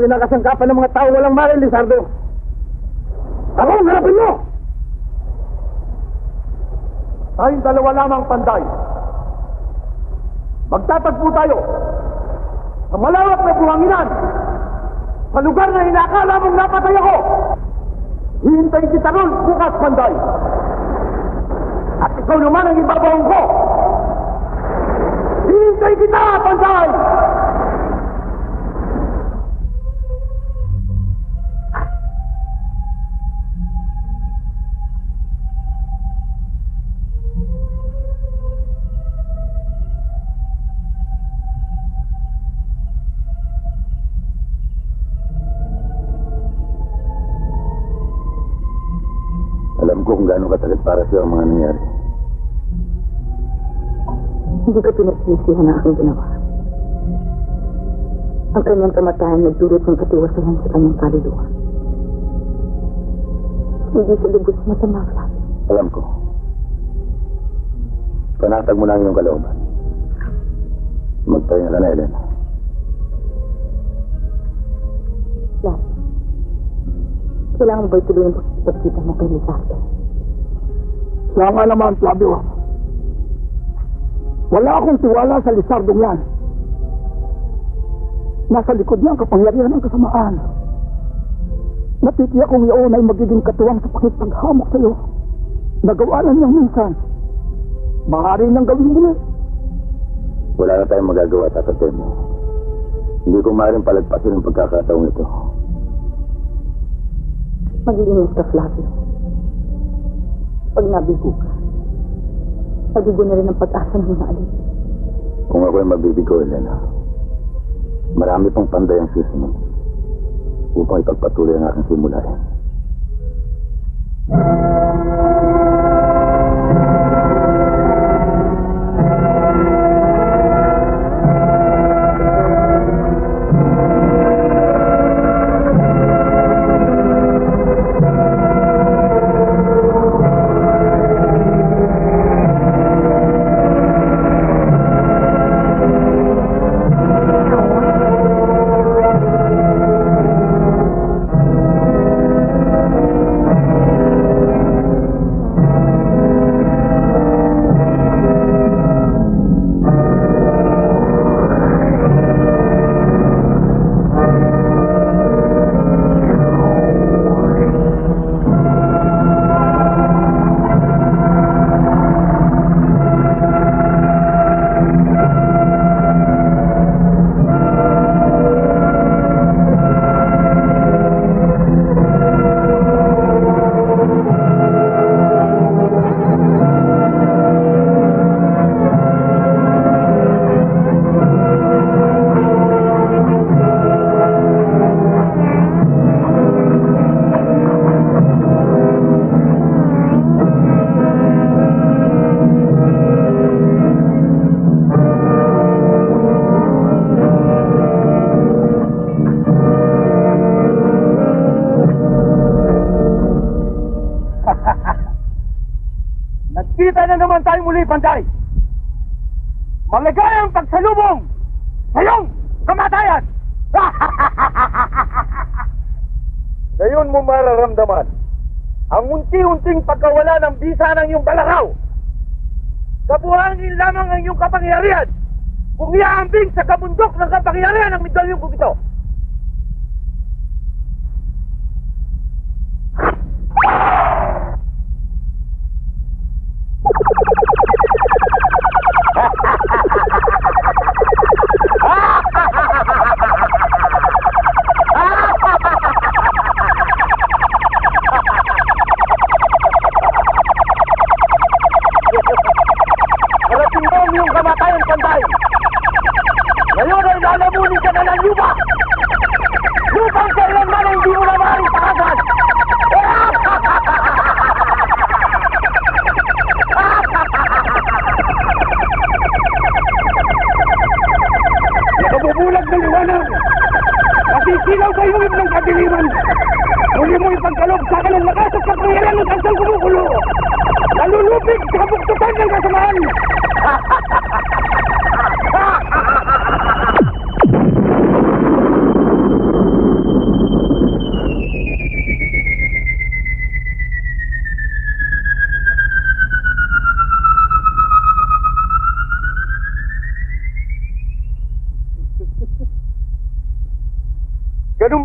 Kinakasangkapan ng mga tao walang maril, Lizardo? Ako harapin mo! Tayong dalawa lamang panday. Magtatagpo tayo sa malawak na buhanginan sa lugar na inakala mong napatay ako. Hihintayin kita ron bukas, panday. At ikaw naman ang ibabawang ko. Hihintayin kita, panday! Alam para sa ang mga nangyari. Hindi ko pinagsisihan ang aking ginawa. Ang kanyang kamatayan nagdulot ng katiwasahan sa kanyang kaluluwa. Hindi sa lubos masama, Flavio. Alam ko. Panatag mo lang yung kalooban. Magpahinga ka na, Elena. Flavio. Kailangan mo ba ituloy ang pagkita mo kay Lizardo? Siya nga naman, Flavio. Wala akong tiwala sa Lizardong yan. Nasa likod niya ang kapangyarihan ng kasamaan. Natitiyak kong iyon ay magiging katuwang sa pakipaghamok sa iyo. Nagawa na niyang minsan. Maaari nang gawin muli. Wala na tayong magagawa, tatatay mo. Hindi ko maaaring palagpasin ang pagkakataong ito. Mag-iingat ka, Flavio. Pag nabigo ka, nabigo na rin ang pag-asa ng mga alin. Kung ako'y mabibigo, Elena, marami pang panday ang susunod upang ipagpatuloy ang aking simulayan.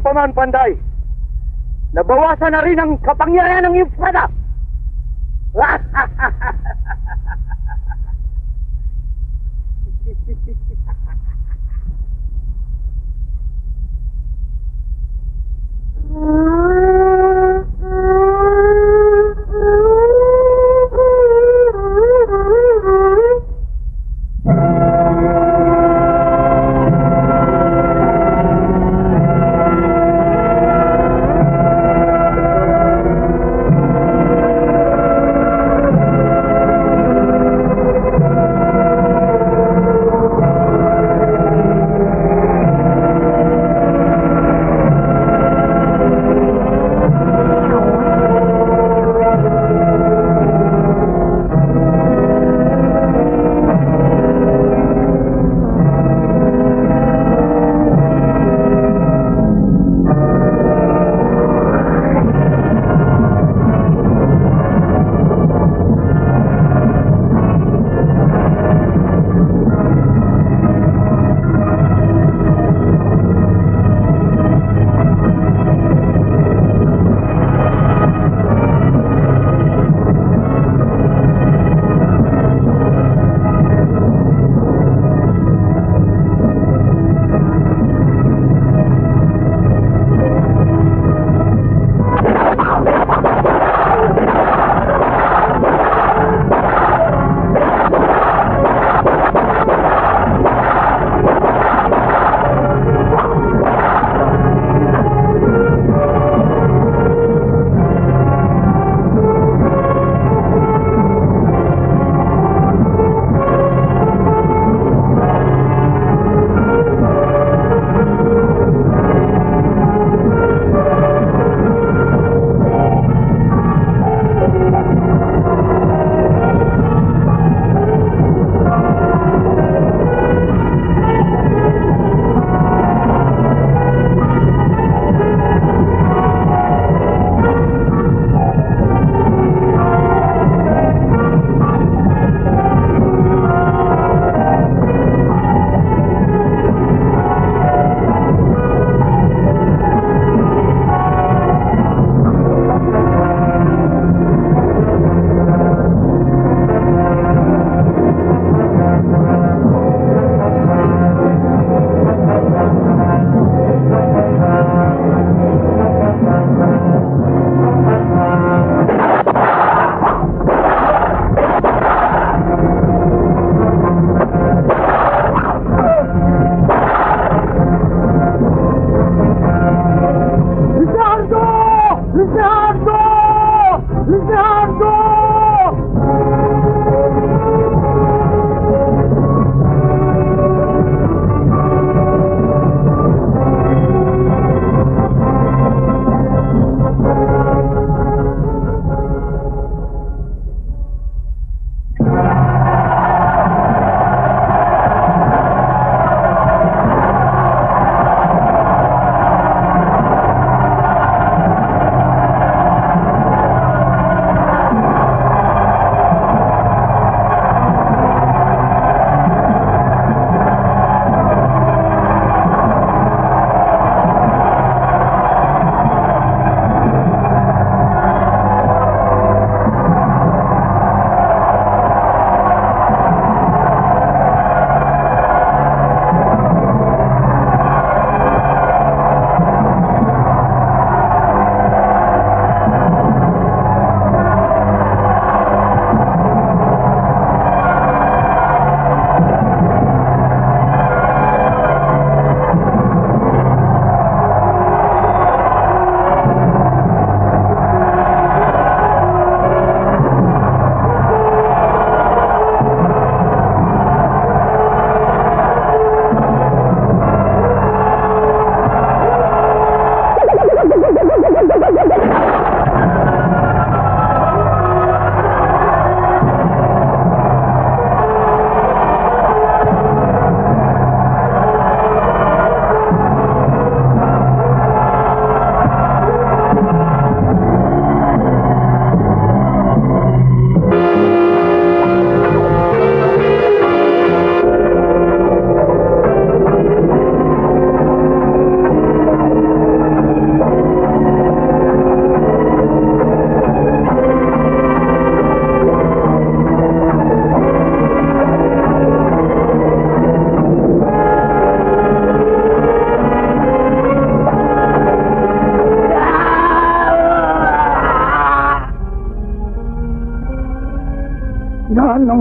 Ganun Panday, nabawasan na rin ang kapangyarihan ng iyong espada.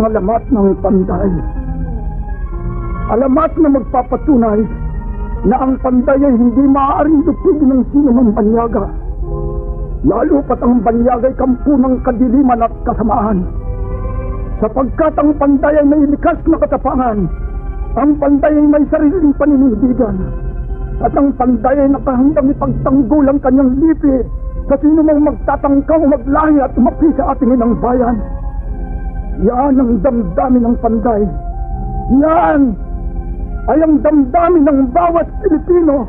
alamat ng panday. Alamat na magpapatunay na ang panday ay hindi maaaring lupigin ng sino mang banyaga. Lalo pat ang banyaga ay kampo ng kadiliman at kasamaan. Sapagkat ang panday ay may likas na katapangan, ang panday ay may sariling paninindigan, at ang panday ay nakahandang ipagtanggol ang kanyang lipi sa sino mang magtatangkang maglahi at umapi sa ating inang bayan. Yan ang damdamin ng panday. Yan ay ang damdamin ng bawat Pilipino